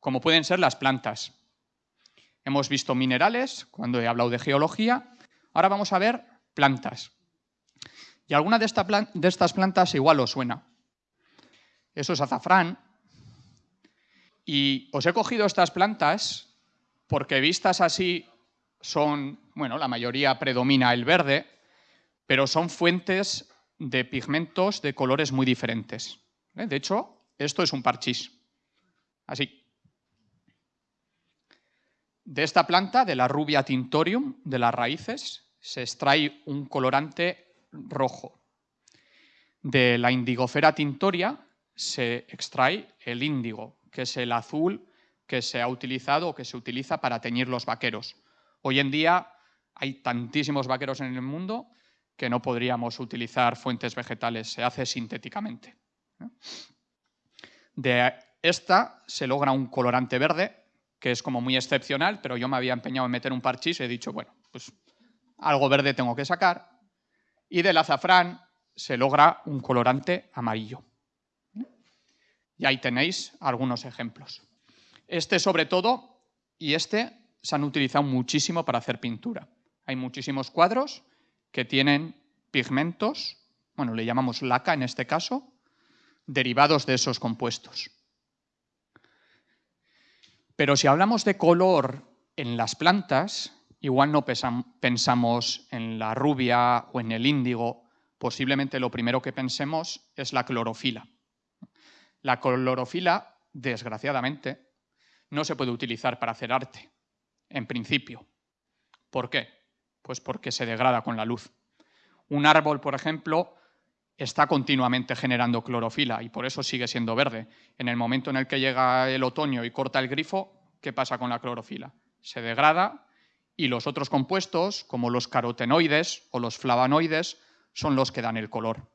como pueden ser las plantas. Hemos visto minerales cuando he hablado de geología, ahora vamos a ver plantas. Y alguna de, estas plantas igual os suena. Eso es azafrán, y os he cogido estas plantas porque vistas así son, bueno, la mayoría predomina el verde, pero son fuentes de pigmentos de colores muy diferentes. ¿eh? De hecho, esto es un parchís. Así. De esta planta, de la rubia tintorium, de las raíces, se extrae un colorante rojo. De la indigofera tintoria se extrae el índigo, que es el azul que se ha utilizado o que se utiliza para teñir los vaqueros. Hoy en día hay tantísimos vaqueros en el mundo que no podríamos utilizar fuentes vegetales, se hace sintéticamente. De esta se logra un colorante verde, que es como muy excepcional, pero yo me había empeñado en meter un parchís y he dicho, bueno, pues algo verde tengo que sacar. Y del azafrán se logra un colorante amarillo. Y ahí tenéis algunos ejemplos. Este sobre todo y este se han utilizado muchísimo para hacer pintura. Hay muchísimos cuadros que tienen pigmentos, bueno, le llamamos laca en este caso, derivados de esos compuestos. Pero si hablamos de color en las plantas, igual no pensamos en la rubia o en el índigo, posiblemente lo primero que pensemos es la clorofila. La clorofila, desgraciadamente, no se puede utilizar para hacer arte, en principio. ¿Por qué? Pues porque se degrada con la luz. Un árbol, por ejemplo, está continuamente generando clorofila y por eso sigue siendo verde. En el momento en el que llega el otoño y corta el grifo, ¿qué pasa con la clorofila? Se degrada y los otros compuestos, como los carotenoides o los flavonoides, son los que dan el color.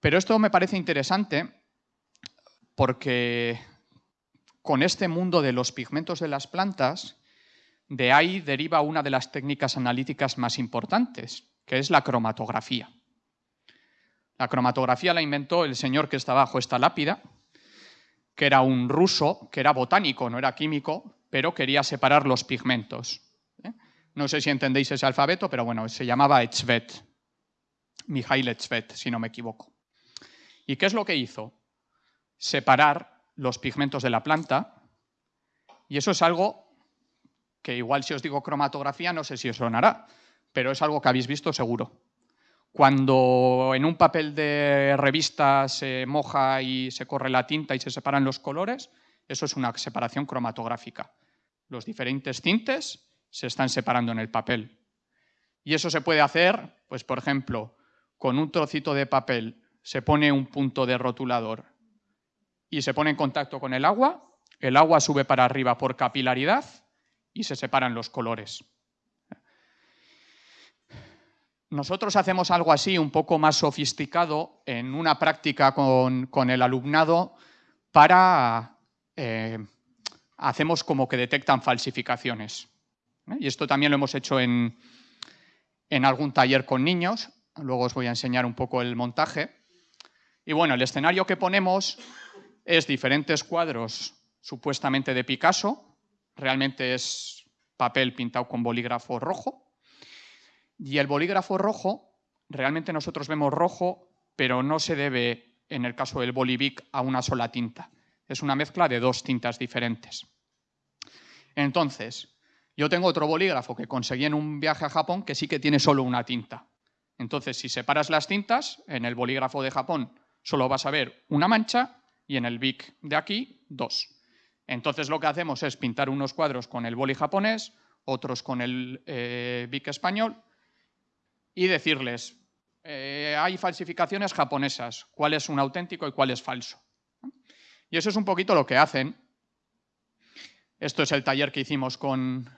Pero esto me parece interesante porque con este mundo de los pigmentos de las plantas, de ahí deriva una de las técnicas analíticas más importantes, que es la cromatografía. La cromatografía la inventó el señor que está bajo esta lápida, que era un ruso, que era botánico, no era químico, pero quería separar los pigmentos. ¿eh? No sé si entendéis ese alfabeto, pero bueno, se llamaba Etzvet, Mijail Etzvet, si no me equivoco. ¿Y qué es lo que hizo? Separar los pigmentos de la planta. Y eso es algo que igual si os digo cromatografía no sé si os sonará, pero es algo que habéis visto seguro. Cuando en un papel de revista se moja y se corre la tinta y se separan los colores, eso es una separación cromatográfica. Los diferentes tintes se están separando en el papel. Y eso se puede hacer, pues por ejemplo, con un trocito de papel se pone un punto de rotulador y se pone en contacto con el agua, el agua sube para arriba por capilaridad y se separan los colores. nosotros hacemos algo así, un poco más sofisticado, en una práctica con, el alumnado para... Eh, hacemos como que detectan falsificaciones. ¿eh? Y esto también lo hemos hecho en, en algún taller con niños. Luego os voy a enseñar un poco el montaje. Y bueno, el escenario que ponemos es diferentes cuadros supuestamente de Picasso. Realmente es papel pintado con bolígrafo rojo. Y el bolígrafo rojo, realmente nosotros vemos rojo, pero no se debe, en el caso del Bolivic, a una sola tinta. Es una mezcla de dos tintas diferentes. Entonces, yo tengo otro bolígrafo que conseguí en un viaje a Japón que sí que tiene solo una tinta. Entonces, si separas las tintas, en el bolígrafo de Japón solo vas a ver una mancha y en el Bic de aquí, dos. Entonces, lo que hacemos es pintar unos cuadros con el boli japonés, otros con el eh, Bic español y decirles, eh, hay falsificaciones japonesas, cuál es un auténtico y cuál es falso. Y eso es un poquito lo que hacen. Esto es el taller que hicimos con,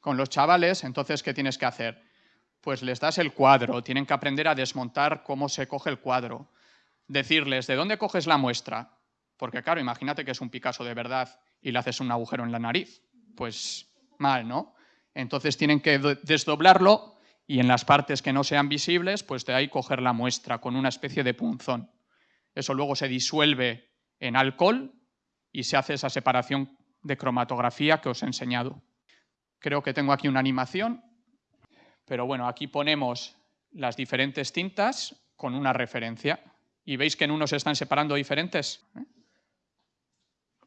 con los chavales, entonces, ¿qué tienes que hacer? Pues les das el cuadro, tienen que aprender a desmontar cómo se coge el cuadro. Decirles, ¿de dónde coges la muestra? Porque claro, imagínate que es un Picasso de verdad y le haces un agujero en la nariz. Pues mal, ¿no? Entonces tienen que desdoblarlo y en las partes que no sean visibles, pues de ahí coger la muestra con una especie de punzón. Eso luego se disuelve en alcohol y se hace esa separación de cromatografía que os he enseñado. Creo que tengo aquí una animación, pero bueno, aquí ponemos las diferentes tintas con una referencia. Y veis que en unos se están separando diferentes.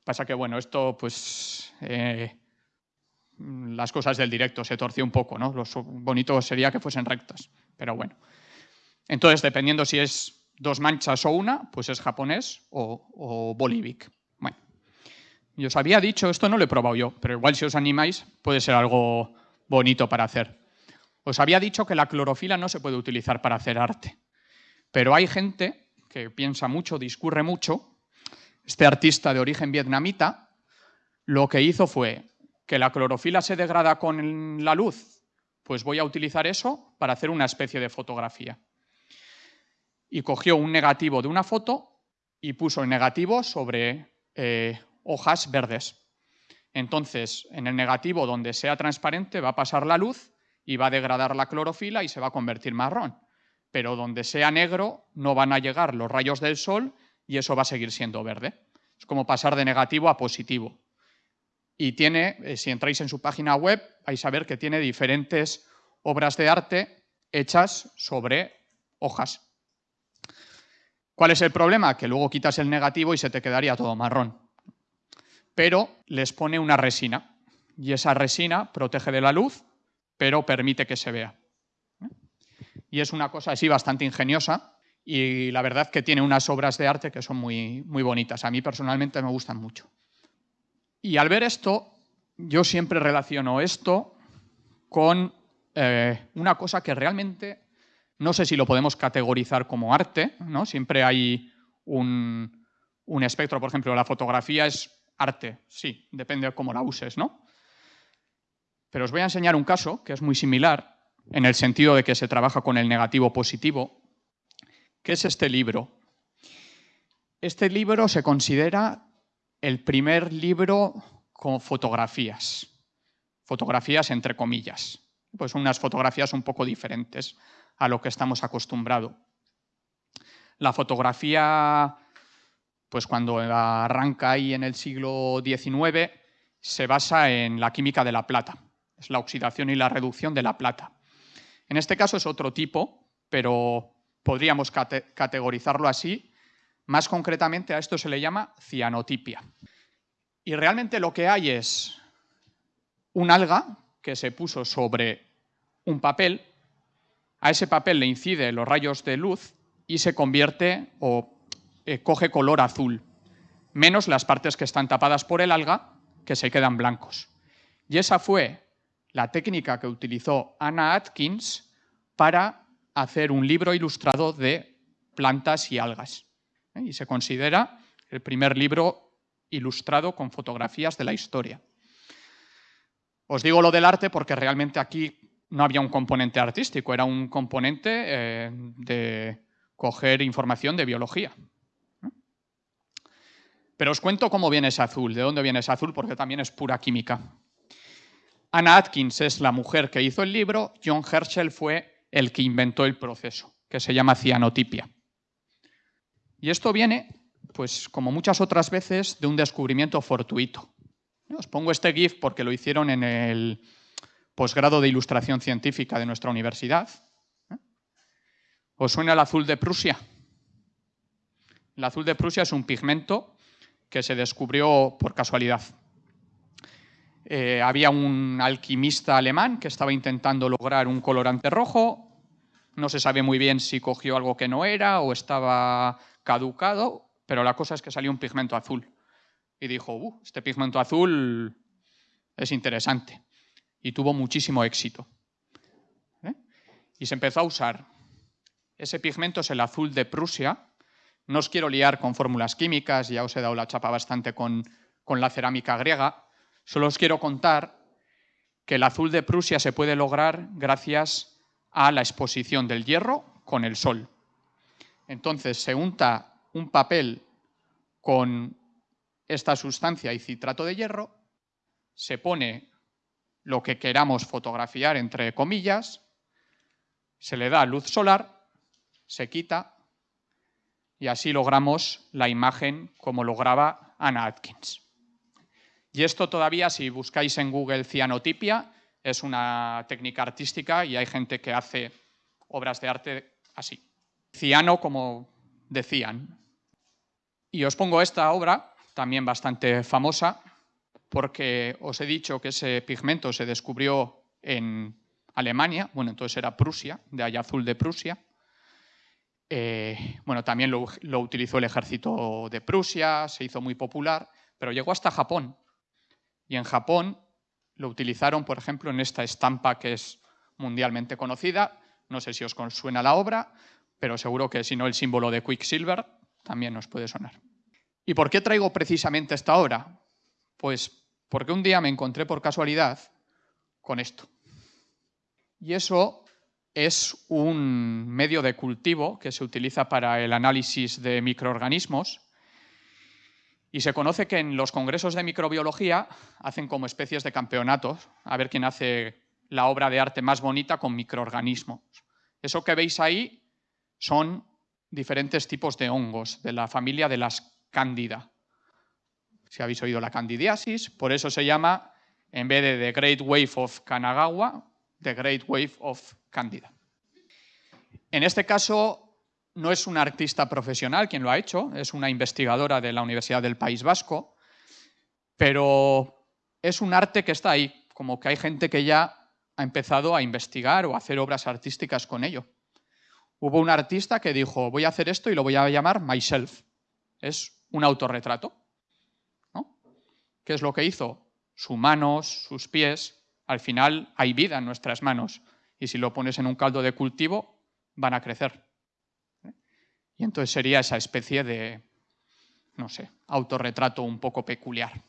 Pasa que, bueno, esto, pues, eh, las cosas del directo se torció un poco, ¿no? Lo bonito sería que fuesen rectas, pero bueno. Entonces, dependiendo si es dos manchas o una, pues es japonés o, o bolivic. Y os había dicho, esto no lo he probado yo, pero igual si os animáis puede ser algo bonito para hacer. Os había dicho que la clorofila no se puede utilizar para hacer arte, pero hay gente que piensa mucho, discurre mucho. Este artista de origen vietnamita lo que hizo fue que la clorofila se degrada con la luz, pues voy a utilizar eso para hacer una especie de fotografía. Y cogió un negativo de una foto y puso el negativo sobre eh, hojas verdes. Entonces, en el negativo donde sea transparente va a pasar la luz y va a degradar la clorofila y se va a convertir marrón. Pero donde sea negro no van a llegar los rayos del sol y eso va a seguir siendo verde. Es como pasar de negativo a positivo. Y tiene, eh, si entráis en su página web, vais a ver que tiene diferentes obras de arte hechas sobre hojas. ¿Cuál es el problema? Que luego quitas el negativo y se te quedaría todo marrón pero les pone una resina. Y esa resina protege de la luz, pero permite que se vea. Y es una cosa así bastante ingeniosa y la verdad que tiene unas obras de arte que son muy, muy bonitas. A mí personalmente me gustan mucho. Y al ver esto, yo siempre relaciono esto con eh, una cosa que realmente no sé si lo podemos categorizar como arte, ¿no? Siempre hay un, un espectro, por ejemplo, la fotografía es arte, sí, depende de cómo la uses, ¿no? Pero os voy a enseñar un caso que es muy similar, en el sentido de que se trabaja con el negativo positivo, que es este libro. Este libro se considera el primer libro con fotografías, fotografías entre comillas, pues unas fotografías un poco diferentes a lo que estamos acostumbrados. La fotografía pues cuando arranca ahí en el siglo XIX, se basa en la química de la plata. Es la oxidación y la reducción de la plata. En este caso es otro tipo, pero podríamos categorizarlo así. Más concretamente a esto se le llama cianotipia. Y realmente lo que hay es un alga que se puso sobre un papel, a ese papel le incide los rayos de luz y se convierte o eh, coge color azul, menos las partes que están tapadas por el alga, que se quedan blancos. Y esa fue la técnica que utilizó Anna Atkins para hacer un libro ilustrado de plantas y algas. ¿eh? Y se considera el primer libro ilustrado con fotografías de la historia. Os digo lo del arte porque realmente aquí no había un componente artístico, era un componente eh, de coger información de biología. Pero os cuento cómo viene ese azul, de dónde viene ese azul, porque también es pura química. Anna Atkins es la mujer que hizo el libro, John Herschel fue el que inventó el proceso, que se llama cianotipia. Y esto viene, pues como muchas otras veces, de un descubrimiento fortuito. Os pongo este GIF porque lo hicieron en el posgrado de Ilustración Científica de nuestra universidad. ¿Os suena el azul de Prusia? El azul de Prusia es un pigmento que se descubrió por casualidad. Eh, había un alquimista alemán que estaba intentando lograr un colorante rojo. No se sabe muy bien si cogió algo que no era o estaba caducado, pero la cosa es que salió un pigmento azul. Y dijo, uh, este pigmento azul es interesante. Y tuvo muchísimo éxito. ¿eh? Y se empezó a usar. Ese pigmento es el azul de Prusia, no os quiero liar con fórmulas químicas, ya os he dado la chapa bastante con, la cerámica griega. Solo os quiero contar que el azul de Prusia se puede lograr gracias a la exposición del hierro con el sol. Entonces se unta un papel con esta sustancia y citrato de hierro, se pone lo que queramos fotografiar entre comillas, se le da luz solar, se quita y así logramos la imagen como lograba Anna Atkins. Y esto todavía, si buscáis en Google cianotipia, es una técnica artística y hay gente que hace obras de arte así. Ciano, como decían. Y os pongo esta obra, también bastante famosa, porque os he dicho que ese pigmento se descubrió en Alemania, bueno, entonces era Prusia, de allá azul de Prusia, eh, bueno, también lo, utilizó el ejército de Prusia, se hizo muy popular, pero llegó hasta Japón. Y en Japón lo utilizaron, por ejemplo, en esta estampa que es mundialmente conocida. No sé si os suena la obra, pero seguro que si no el símbolo de Quicksilver también nos puede sonar. ¿Y por qué traigo precisamente esta obra? Pues porque un día me encontré por casualidad con esto. Y eso es un medio de cultivo que se utiliza para el análisis de microorganismos y se conoce que en los congresos de microbiología hacen como especies de campeonatos a ver quién hace la obra de arte más bonita con microorganismos. Eso que veis ahí son diferentes tipos de hongos de la familia de las cándida. Si habéis oído la candidiasis, por eso se llama, en vez de The Great Wave of Kanagawa, The Great Wave of Cándida. En este caso, no es una artista profesional quien lo ha hecho, es una investigadora de la Universidad del País Vasco, pero es un arte que está ahí, como que hay gente que ya ha empezado a investigar o a hacer obras artísticas con ello. Hubo un artista que dijo, voy a hacer esto y lo voy a llamar myself. Es un autorretrato. ¿Qué es lo que hizo? Sus manos, sus pies, al final hay vida en nuestras manos y si lo pones en un caldo de cultivo, van a crecer. Y entonces sería esa especie de, no sé, autorretrato un poco peculiar.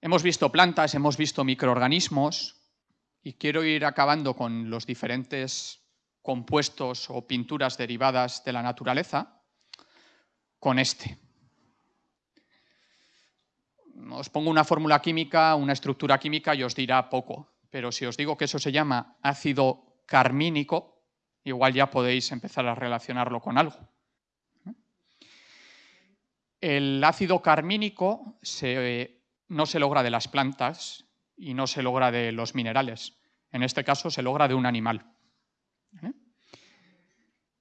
Hemos visto plantas, hemos visto microorganismos y quiero ir acabando con los diferentes compuestos o pinturas derivadas de la naturaleza con este. Os pongo una fórmula química, una estructura química y os dirá poco, pero si os digo que eso se llama ácido carmínico, igual ya podéis empezar a relacionarlo con algo. El ácido carmínico no se logra de las plantas y no se logra de los minerales. En este caso se logra de un animal.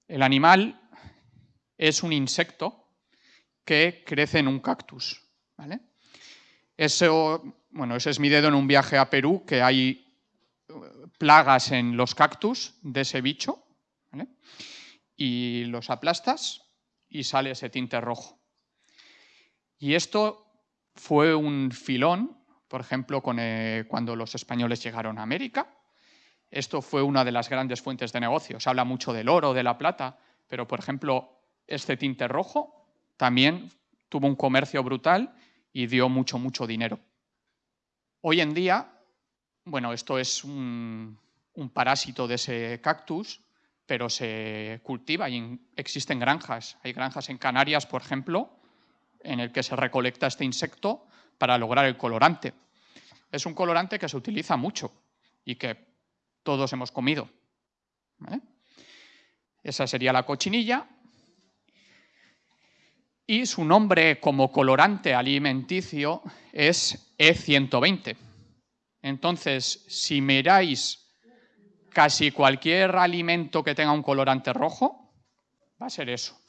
El animal es un insecto que crece en un cactus. Eso, bueno, ese es mi dedo en un viaje a Perú, que hay eh, plagas en los cactus de ese bicho, y los aplastas y sale ese tinte rojo. Y esto fue un filón, por ejemplo, eh, cuando los españoles llegaron a América. Esto fue una de las grandes fuentes de negocio. Se habla mucho del oro, de la plata, pero, por ejemplo, este tinte rojo también tuvo un comercio brutal y dio mucho, mucho dinero. Hoy en día, bueno, esto es un, parásito de ese cactus, pero se cultiva y existen granjas. Hay granjas en Canarias, por ejemplo, en el que se recolecta este insecto para lograr el colorante. Es un colorante que se utiliza mucho y que todos hemos comido. Esa sería la cochinilla. Y su nombre como colorante alimenticio es E120. Entonces, si miráis casi cualquier alimento que tenga un colorante rojo va a ser eso.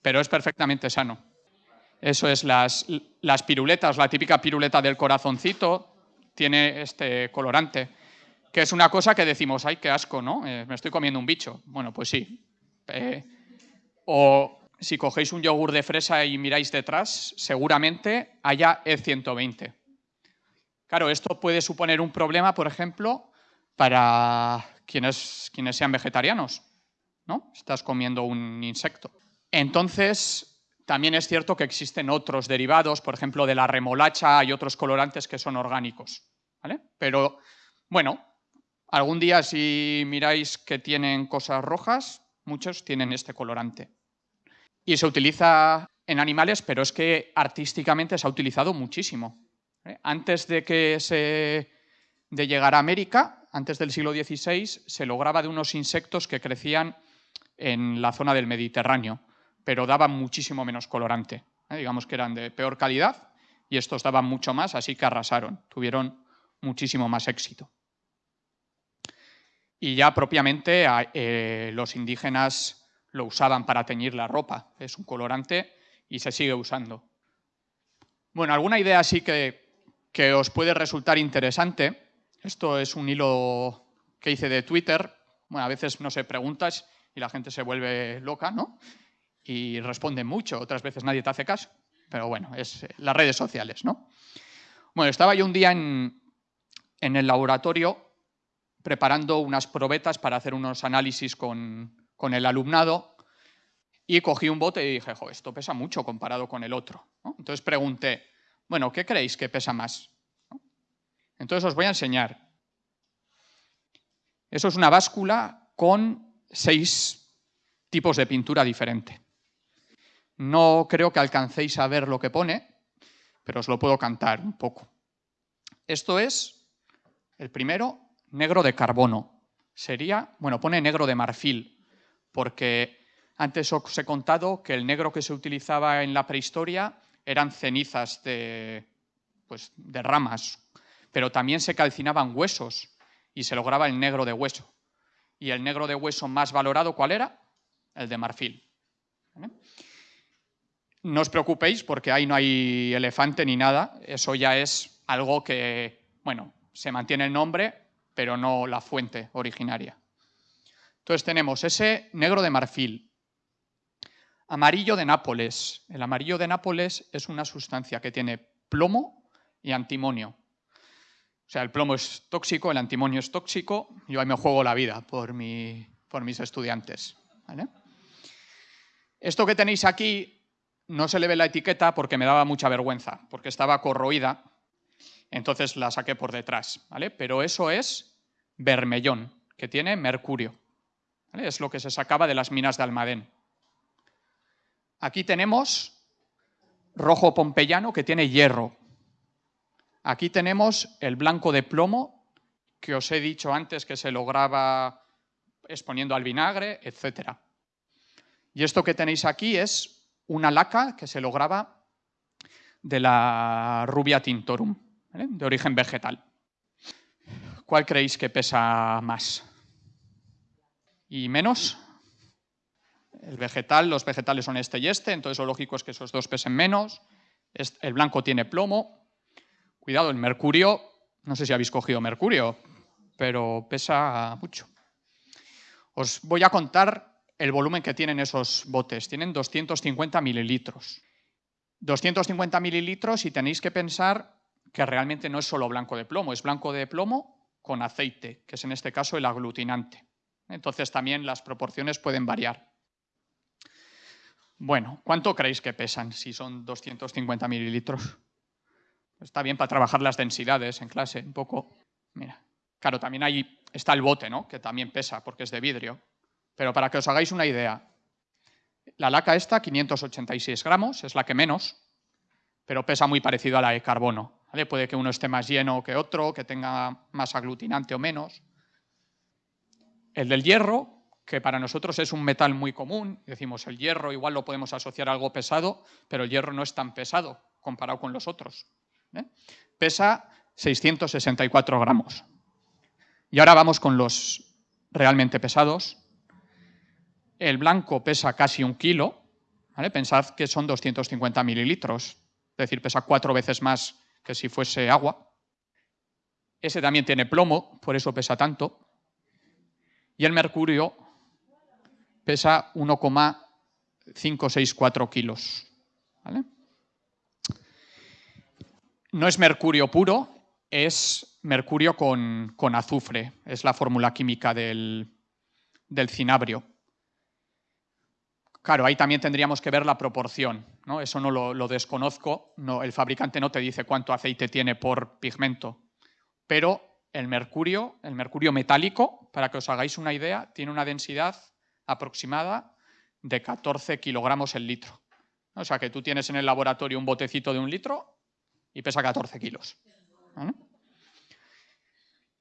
Pero es perfectamente sano. Eso es las, las piruletas, la típica piruleta del corazoncito tiene este colorante, que es una cosa que decimos, ay, qué asco, ¿no? Eh, me estoy comiendo un bicho. Bueno, pues sí. Eh, o si cogéis un yogur de fresa y miráis detrás, seguramente haya E120. Claro, esto puede suponer un problema, por ejemplo, para quienes, sean vegetarianos, ¿no? Estás comiendo un insecto. Entonces, también es cierto que existen otros derivados, por ejemplo, de la remolacha hay otros colorantes que son orgánicos. Pero, bueno, algún día si miráis que tienen cosas rojas, muchos tienen este colorante. Y se utiliza en animales, pero es que artísticamente se ha utilizado muchísimo. Antes de que se de llegar a América, antes del siglo XVI, se lograba de unos insectos que crecían en la zona del Mediterráneo, pero daban muchísimo menos colorante. ¿eh? Digamos que eran de peor calidad y estos daban mucho más, así que arrasaron, tuvieron muchísimo más éxito. Y ya propiamente eh, los indígenas lo usaban para teñir la ropa, es un colorante y se sigue usando. Bueno, alguna idea así que, que os puede resultar interesante esto es un hilo que hice de Twitter. Bueno, a veces no sé, preguntas y la gente se vuelve loca, ¿no? Y responde mucho, otras veces nadie te hace caso. Pero bueno, es eh, las redes sociales, ¿no? Bueno, estaba yo un día en, el laboratorio preparando unas probetas para hacer unos análisis con, el alumnado y cogí un bote y dije, jo, esto pesa mucho comparado con el otro. Entonces pregunté, bueno, ¿qué creéis que pesa más? Entonces os voy a enseñar. Eso es una báscula con seis tipos de pintura diferente. No creo que alcancéis a ver lo que pone, pero os lo puedo cantar un poco. Esto es el primero, negro de carbono. Sería, bueno, pone negro de marfil, porque antes os he contado que el negro que se utilizaba en la prehistoria eran cenizas de, pues, de ramas pero también se calcinaban huesos y se lograba el negro de hueso. ¿Y el negro de hueso más valorado cuál era? El de marfil. No os preocupéis porque ahí no hay elefante ni nada, eso ya es algo que, bueno, se mantiene el nombre, pero no la fuente originaria. Entonces tenemos ese negro de marfil, amarillo de Nápoles. El amarillo de Nápoles es una sustancia que tiene plomo y antimonio. O sea, el plomo es tóxico, el antimonio es tóxico, yo ahí me juego la vida por, mis estudiantes. Esto que tenéis aquí no se le ve la etiqueta porque me daba mucha vergüenza, porque estaba corroída, entonces la saqué por detrás. Pero eso es vermellón, que tiene mercurio. Es lo que se sacaba de las minas de Almadén. Aquí tenemos rojo pompeyano que tiene hierro, Aquí tenemos el blanco de plomo, que os he dicho antes que se lograba exponiendo al vinagre, etc. Y esto que tenéis aquí es una laca que se lograba de la rubia tintorum, de origen vegetal. ¿Cuál creéis que pesa más? ¿Y menos? El vegetal, los vegetales son este y este, entonces lo lógico es que esos dos pesen menos. El blanco tiene plomo, Cuidado, el mercurio, no sé si habéis cogido mercurio, pero pesa mucho. Os voy a contar el volumen que tienen esos botes. Tienen 250 mililitros. 250 mililitros y tenéis que pensar que realmente no es solo blanco de plomo, es blanco de plomo con aceite, que es en este caso el aglutinante. Entonces también las proporciones pueden variar. Bueno, ¿cuánto creéis que pesan si son 250 mililitros? Está bien para trabajar las densidades en clase, un poco. Mira, Claro, también ahí está el bote, ¿no? que también pesa porque es de vidrio. Pero para que os hagáis una idea, la laca esta, 586 gramos, es la que menos, pero pesa muy parecido a la de carbono. Puede que uno esté más lleno que otro, que tenga más aglutinante o menos. El del hierro, que para nosotros es un metal muy común, decimos el hierro igual lo podemos asociar a algo pesado, pero el hierro no es tan pesado comparado con los otros. ¿eh? Pesa 664 gramos. Y ahora vamos con los realmente pesados. El blanco pesa casi un kilo. Pensad que son 250 mililitros, es decir, pesa cuatro veces más que si fuese agua. Ese también tiene plomo, por eso pesa tanto. Y el mercurio pesa 1,564 kilos. No es mercurio puro, es mercurio con, azufre. Es la fórmula química del, cinabrio. Claro, ahí también tendríamos que ver la proporción. ¿no? Eso no lo, desconozco. No, el fabricante no te dice cuánto aceite tiene por pigmento. Pero el mercurio, el mercurio metálico, para que os hagáis una idea, tiene una densidad aproximada de 14 kilogramos el litro. O sea que tú tienes en el laboratorio un botecito de un litro y pesa 14 kilos.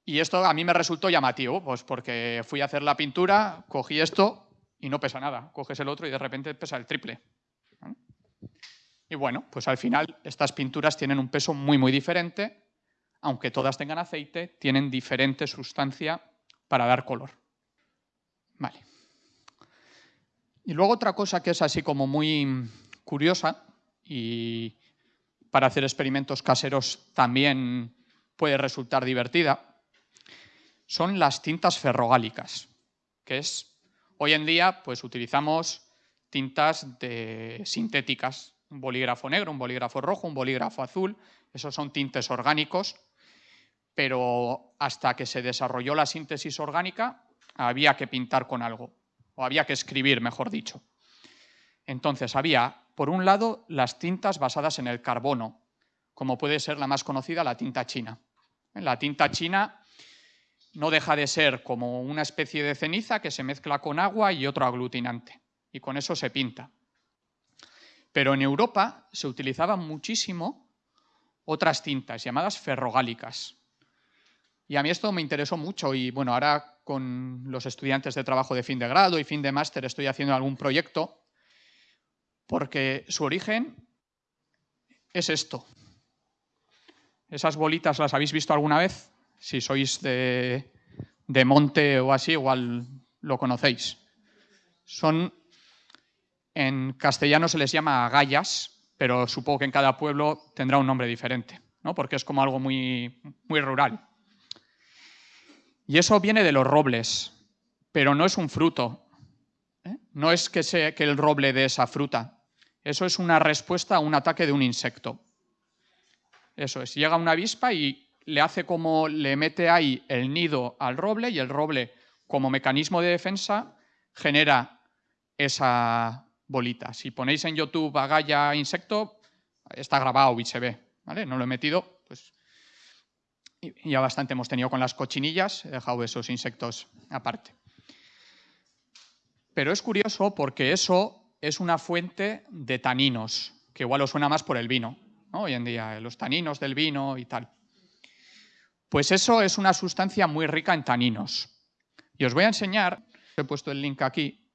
Y esto a mí me resultó llamativo, pues porque fui a hacer la pintura, cogí esto y no pesa nada. Coges el otro y de repente pesa el triple. Y bueno, pues al final estas pinturas tienen un peso muy, muy diferente. Aunque todas tengan aceite, tienen diferente sustancia para dar color. Vale. Y luego otra cosa que es así como muy curiosa y para hacer experimentos caseros también puede resultar divertida, son las tintas ferrogálicas, que es, hoy en día, pues utilizamos tintas de, sintéticas, un bolígrafo negro, un bolígrafo rojo, un bolígrafo azul, esos son tintes orgánicos, pero hasta que se desarrolló la síntesis orgánica había que pintar con algo, o había que escribir, mejor dicho. Entonces había, por un lado, las tintas basadas en el carbono, como puede ser la más conocida, la tinta china. La tinta china no deja de ser como una especie de ceniza que se mezcla con agua y otro aglutinante, y con eso se pinta. Pero en Europa se utilizaban muchísimo otras tintas llamadas ferrogálicas. Y a mí esto me interesó mucho y bueno, ahora con los estudiantes de trabajo de fin de grado y fin de máster estoy haciendo algún proyecto porque su origen es esto. Esas bolitas las habéis visto alguna vez si sois de, monte o así, igual lo conocéis. Son, en castellano se les llama agallas, pero supongo que en cada pueblo tendrá un nombre diferente, ¿no? porque es como algo muy, muy rural. Y eso viene de los robles, pero no es un fruto. ¿eh? No es que, sea, que el roble dé esa fruta. Eso es una respuesta a un ataque de un insecto. Eso es, llega una avispa y le hace como le mete ahí el nido al roble y el roble, como mecanismo de defensa, genera esa bolita. Si ponéis en YouTube agalla insecto, está grabado y se ve. ¿vale? No lo he metido, ya bastante hemos tenido con las cochinillas, he dejado esos insectos aparte. Pero es curioso porque eso es una fuente de taninos, que igual os suena más por el vino, hoy en día, los taninos del vino y tal. Pues eso es una sustancia muy rica en taninos. Y os voy a enseñar, he puesto el link aquí,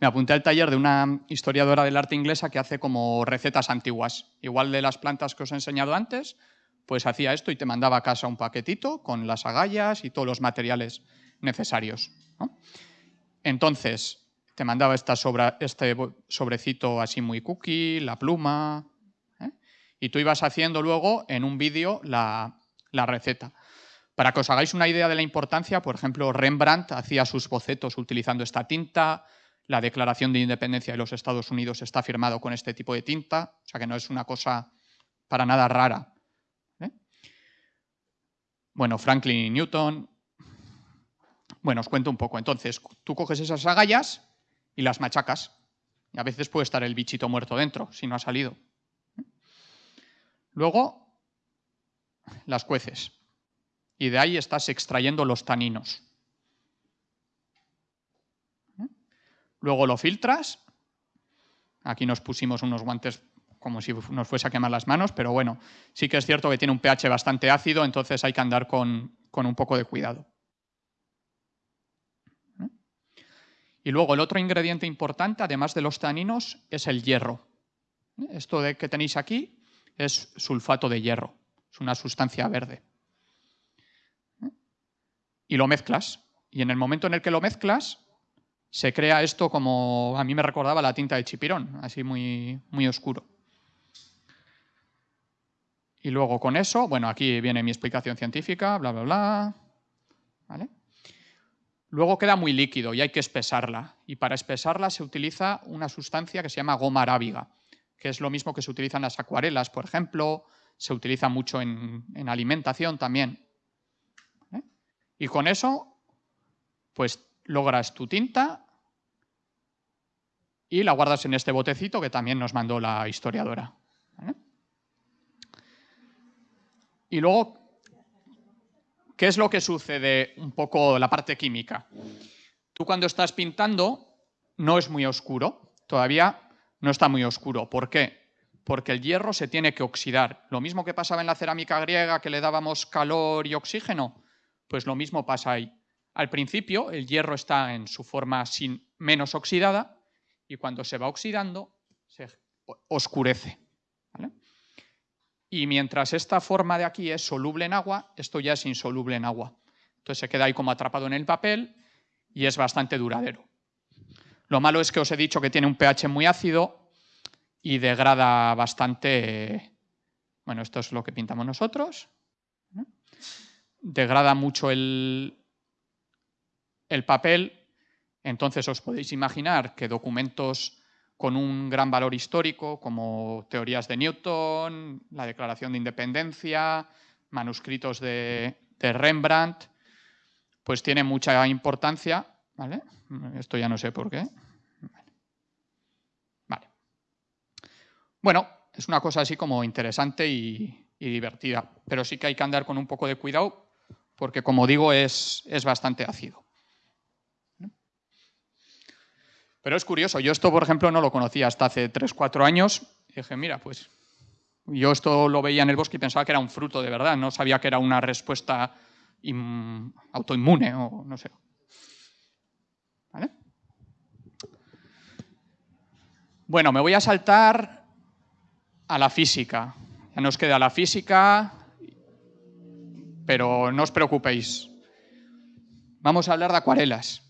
me apunté al taller de una historiadora del arte inglesa que hace como recetas antiguas. Igual de las plantas que os he enseñado antes, pues hacía esto y te mandaba a casa un paquetito con las agallas y todos los materiales necesarios. Entonces, te mandaba esta este sobrecito así muy cookie, la pluma, ¿eh? y tú ibas haciendo luego en un vídeo la, la receta. Para que os hagáis una idea de la importancia, por ejemplo, Rembrandt hacía sus bocetos utilizando esta tinta, la Declaración de Independencia de los Estados Unidos está firmado con este tipo de tinta, o sea que no es una cosa para nada rara. Bueno, Franklin y Newton. Bueno, os cuento un poco. Entonces, tú coges esas agallas y las machacas. Y a veces puede estar el bichito muerto dentro, si no ha salido. Luego las cueces. y de ahí estás extrayendo los taninos. Luego lo filtras. Aquí nos pusimos unos guantes como si nos fuese a quemar las manos, pero bueno, sí que es cierto que tiene un pH bastante ácido, entonces hay que andar con, un poco de cuidado. Y luego el otro ingrediente importante, además de los taninos, es el hierro. Esto de que tenéis aquí es sulfato de hierro, es una sustancia verde. Y lo mezclas. Y en el momento en el que lo mezclas, se crea esto como a mí me recordaba la tinta de chipirón, así muy, muy oscuro. Y luego con eso, bueno, aquí viene mi explicación científica, bla, bla, bla. ¿Vale? Luego queda muy líquido y hay que espesarla. Y para espesarla se utiliza una sustancia que se llama goma arábiga, que es lo mismo que se utiliza en las acuarelas, por ejemplo, se utiliza mucho en, alimentación también. Y con eso, pues logras tu tinta y la guardas en este botecito que también nos mandó la historiadora. Y luego, ¿qué es lo que sucede un poco la parte química? Tú cuando estás pintando no es muy oscuro, todavía no está muy oscuro. ¿Por qué? Porque el hierro se tiene que oxidar. Lo mismo que pasaba en la cerámica griega, que le dábamos calor y oxígeno, pues lo mismo pasa ahí. Al principio el hierro está en su forma sin, menos oxidada y cuando se va oxidando se oscurece. Y mientras esta forma de aquí es soluble en agua, esto ya es insoluble en agua. Entonces se queda ahí como atrapado en el papel y es bastante duradero. Lo malo es que os he dicho que tiene un pH muy ácido y degrada bastante... Bueno, esto es lo que pintamos nosotros. Degrada mucho el, el papel, entonces os podéis imaginar que documentos con un gran valor histórico, como teorías de Newton, la Declaración de Independencia, manuscritos de, Rembrandt, pues tiene mucha importancia. ¿vale? Esto ya no sé por qué. Vale. Bueno, es una cosa así como interesante y, divertida, pero sí que hay que andar con un poco de cuidado porque, como digo, es, es bastante ácido. Pero es curioso, yo esto, por ejemplo, no lo conocía hasta hace 3, 4 años. Y dije, mira, pues yo esto lo veía en el bosque y pensaba que era un fruto de verdad, no sabía que era una respuesta autoinmune o no sé. Bueno, me voy a saltar a la física. Ya nos queda la física, pero no os preocupéis. Vamos a hablar de acuarelas.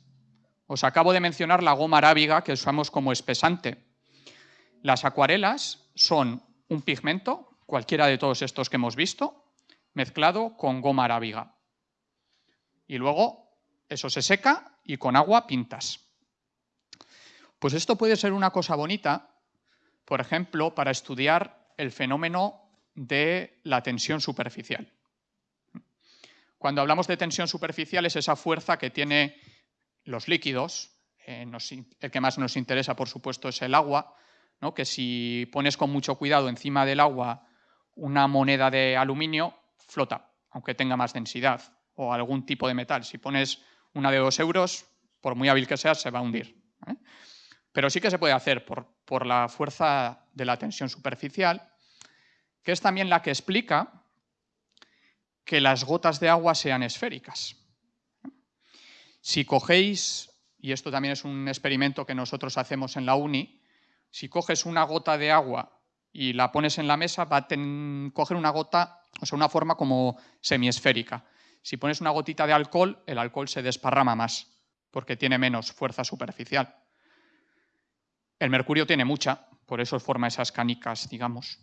Os acabo de mencionar la goma arábiga que usamos como espesante. Las acuarelas son un pigmento, cualquiera de todos estos que hemos visto, mezclado con goma arábiga. Y luego eso se seca y con agua pintas. Pues esto puede ser una cosa bonita, por ejemplo, para estudiar el fenómeno de la tensión superficial. Cuando hablamos de tensión superficial es esa fuerza que tiene los líquidos, eh, el que más nos interesa, por supuesto, es el agua, ¿no? que si pones con mucho cuidado encima del agua una moneda de aluminio, flota, aunque tenga más densidad, o algún tipo de metal. Si pones una de dos euros, por muy hábil que sea, se va a hundir. Pero sí que se puede hacer por, por la fuerza de la tensión superficial, que es también la que explica que las gotas de agua sean esféricas. Si cogéis, y esto también es un experimento que nosotros hacemos en la uni, si coges una gota de agua y la pones en la mesa, va a coger una gota, o sea, una forma como semiesférica. Si pones una gotita de alcohol, el alcohol se desparrama más, porque tiene menos fuerza superficial. El mercurio tiene mucha, por eso forma esas canicas, digamos.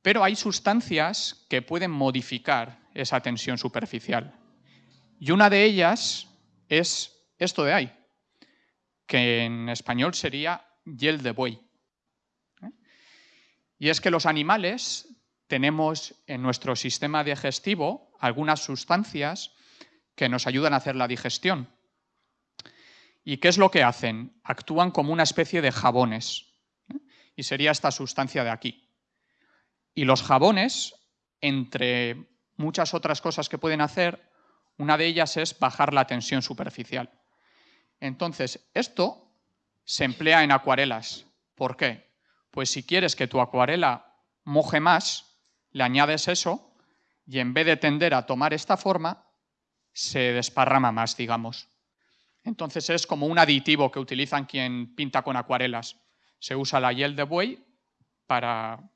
Pero hay sustancias que pueden modificar esa tensión superficial. Y una de ellas es esto de ahí, que en español sería hiel de buey. ¿eh? Y es que los animales tenemos en nuestro sistema digestivo algunas sustancias que nos ayudan a hacer la digestión. ¿Y qué es lo que hacen? Actúan como una especie de jabones. ¿eh? Y sería esta sustancia de aquí. Y los jabones, entre muchas otras cosas que pueden hacer. Una de ellas es bajar la tensión superficial. Entonces, esto se emplea en acuarelas. ¿Por qué? Pues si quieres que tu acuarela moje más, le añades eso y en vez de tender a tomar esta forma, se desparrama más, digamos. Entonces es como un aditivo que utilizan quien pinta con acuarelas. Se usa la hiel de buey para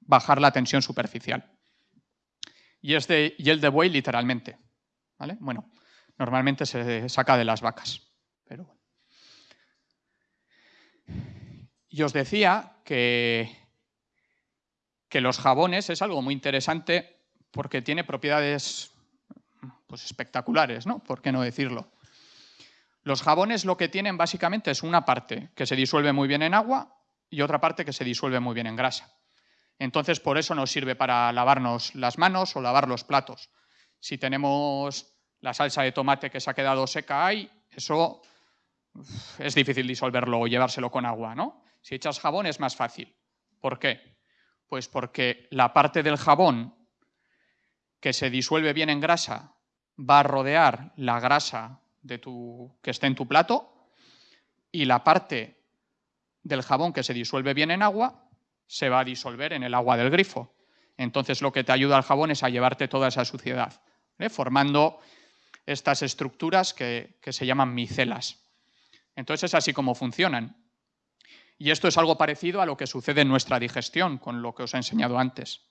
bajar la tensión superficial. Y es de hiel de buey literalmente. Bueno, normalmente se saca de las vacas. Pero. Y os decía que, que los jabones es algo muy interesante porque tiene propiedades pues, espectaculares, ¿no? ¿Por qué no decirlo? Los jabones lo que tienen básicamente es una parte que se disuelve muy bien en agua y otra parte que se disuelve muy bien en grasa. Entonces, por eso nos sirve para lavarnos las manos o lavar los platos. Si tenemos la salsa de tomate que se ha quedado seca ahí, eso es difícil disolverlo o llevárselo con agua, ¿no? Si echas jabón es más fácil. ¿Por qué? Pues porque la parte del jabón que se disuelve bien en grasa va a rodear la grasa de tu, que esté en tu plato y la parte del jabón que se disuelve bien en agua se va a disolver en el agua del grifo. Entonces lo que te ayuda al jabón es a llevarte toda esa suciedad, formando estas estructuras que, que se llaman micelas. Entonces es así como funcionan. Y esto es algo parecido a lo que sucede en nuestra digestión, con lo que os he enseñado antes.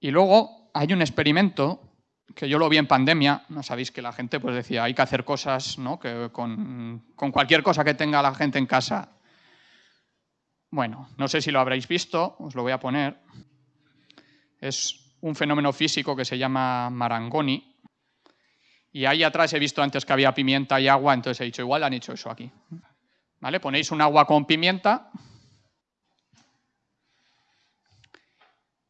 Y luego hay un experimento que yo lo vi en pandemia, no sabéis que la gente pues decía, hay que hacer cosas ¿no? que con, cualquier cosa que tenga la gente en casa. Bueno, no sé si lo habréis visto, os lo voy a poner. Es un fenómeno físico que se llama Marangoni. Y ahí atrás he visto antes que había pimienta y agua, entonces he dicho, igual han hecho eso aquí. ¿Vale? Ponéis un agua con pimienta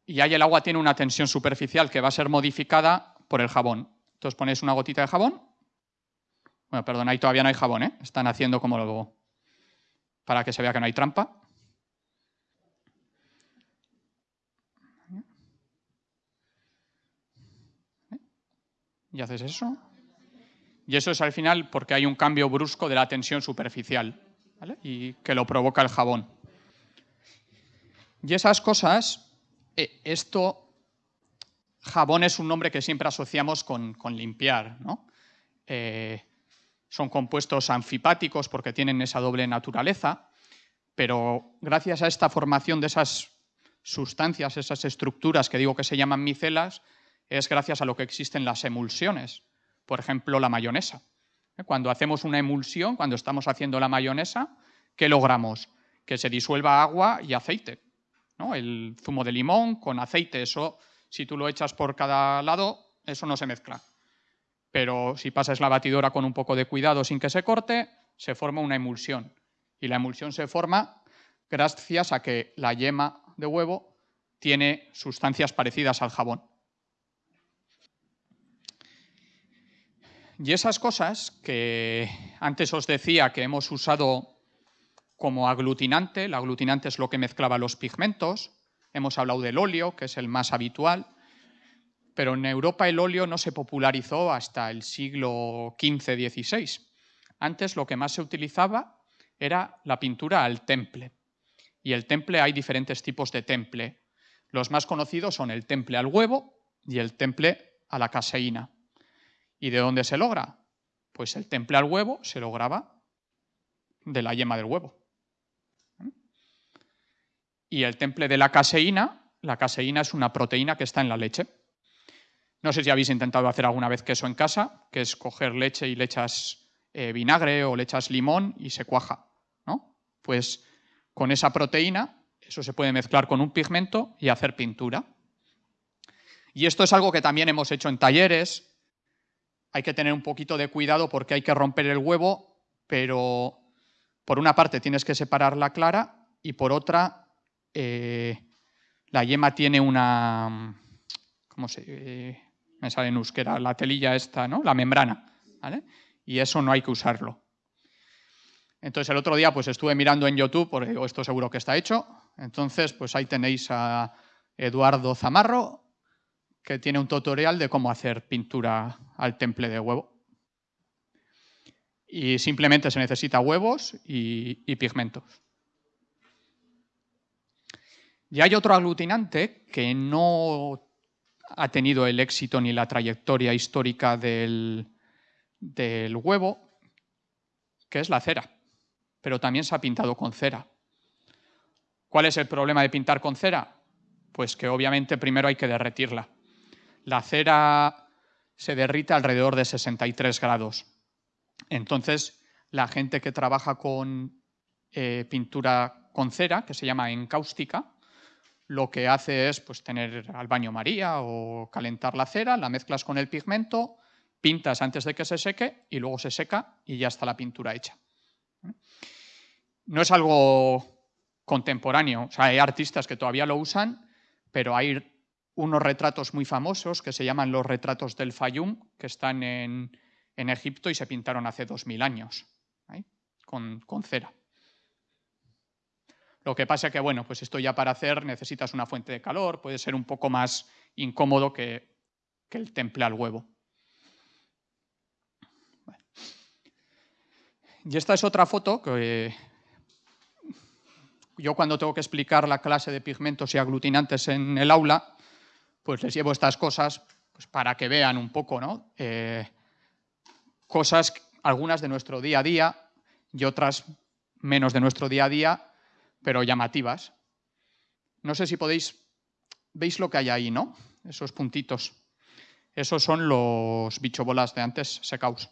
y ahí el agua tiene una tensión superficial que va a ser modificada por el jabón. Entonces ponéis una gotita de jabón. Bueno, perdón, ahí todavía no hay jabón, ¿eh? Están haciendo como luego para que se vea que no hay trampa. Y haces eso. Y eso es al final porque hay un cambio brusco de la tensión superficial y que lo provoca el jabón. Y esas cosas, eh, esto Jabón es un nombre que siempre asociamos con, limpiar. Eh, son compuestos anfipáticos porque tienen esa doble naturaleza, pero gracias a esta formación de esas sustancias, esas estructuras que digo que se llaman micelas, es gracias a lo que existen las emulsiones. Por ejemplo, la mayonesa. ¿Eh? Cuando hacemos una emulsión, cuando estamos haciendo la mayonesa, ¿qué logramos? Que se disuelva agua y aceite. El zumo de limón con aceite, eso si tú lo echas por cada lado, eso no se mezcla. Pero si pasas la batidora con un poco de cuidado sin que se corte, se forma una emulsión. Y la emulsión se forma gracias a que la yema de huevo tiene sustancias parecidas al jabón. Y esas cosas que antes os decía que hemos usado como aglutinante, el aglutinante es lo que mezclaba los pigmentos, Hemos hablado del óleo, que es el más habitual, pero en Europa el óleo no se popularizó hasta el siglo XV-XVI. Antes lo que más se utilizaba era la pintura al temple. Y el temple hay diferentes tipos de temple. Los más conocidos son el temple al huevo y el temple a la caseína. ¿Y de dónde se logra? Pues el temple al huevo se lograba de la yema del huevo. Y el temple de la caseína, la caseína es una proteína que está en la leche. No sé si habéis intentado hacer alguna vez queso en casa, que es coger leche y le echas eh, vinagre o le echas limón y se cuaja. ¿no? Pues con esa proteína, eso se puede mezclar con un pigmento y hacer pintura. Y esto es algo que también hemos hecho en talleres. Hay que tener un poquito de cuidado porque hay que romper el huevo, pero por una parte tienes que separar la clara y por otra eh, la yema tiene una, ¿cómo se eh, me sale en euskera? La telilla esta, ¿no? La membrana, ¿vale? Y eso no hay que usarlo. Entonces el otro día pues estuve mirando en YouTube, porque esto seguro que está hecho, entonces pues ahí tenéis a Eduardo Zamarro, que tiene un tutorial de cómo hacer pintura al temple de huevo. Y simplemente se necesita huevos y, pigmentos. Y hay otro aglutinante que no ha tenido el éxito ni la trayectoria histórica del, del huevo, que es la cera, pero también se ha pintado con cera. ¿Cuál es el problema de pintar con cera? Pues que obviamente primero hay que derretirla. La cera se derrite alrededor de 63 grados. Entonces, la gente que trabaja con eh, pintura con cera, que se llama encáustica, lo que hace es pues, tener al baño María o calentar la cera, la mezclas con el pigmento, pintas antes de que se seque y luego se seca y ya está la pintura hecha. No es algo contemporáneo, o sea, hay artistas que todavía lo usan, pero hay unos retratos muy famosos que se llaman los retratos del Fayum, que están en, Egipto y se pintaron hace 2000 años, ¿eh? con, con cera. Lo que pasa es que, bueno, pues esto ya para hacer necesitas una fuente de calor, puede ser un poco más incómodo que, el temple al huevo. Y esta es otra foto que yo cuando tengo que explicar la clase de pigmentos y aglutinantes en el aula, pues les llevo estas cosas pues para que vean un poco, ¿no? Eh, cosas, algunas de nuestro día a día y otras menos de nuestro día a día, pero llamativas. No sé si podéis, veis lo que hay ahí, ¿no? Esos puntitos. Esos son los bichobolas de antes secaos.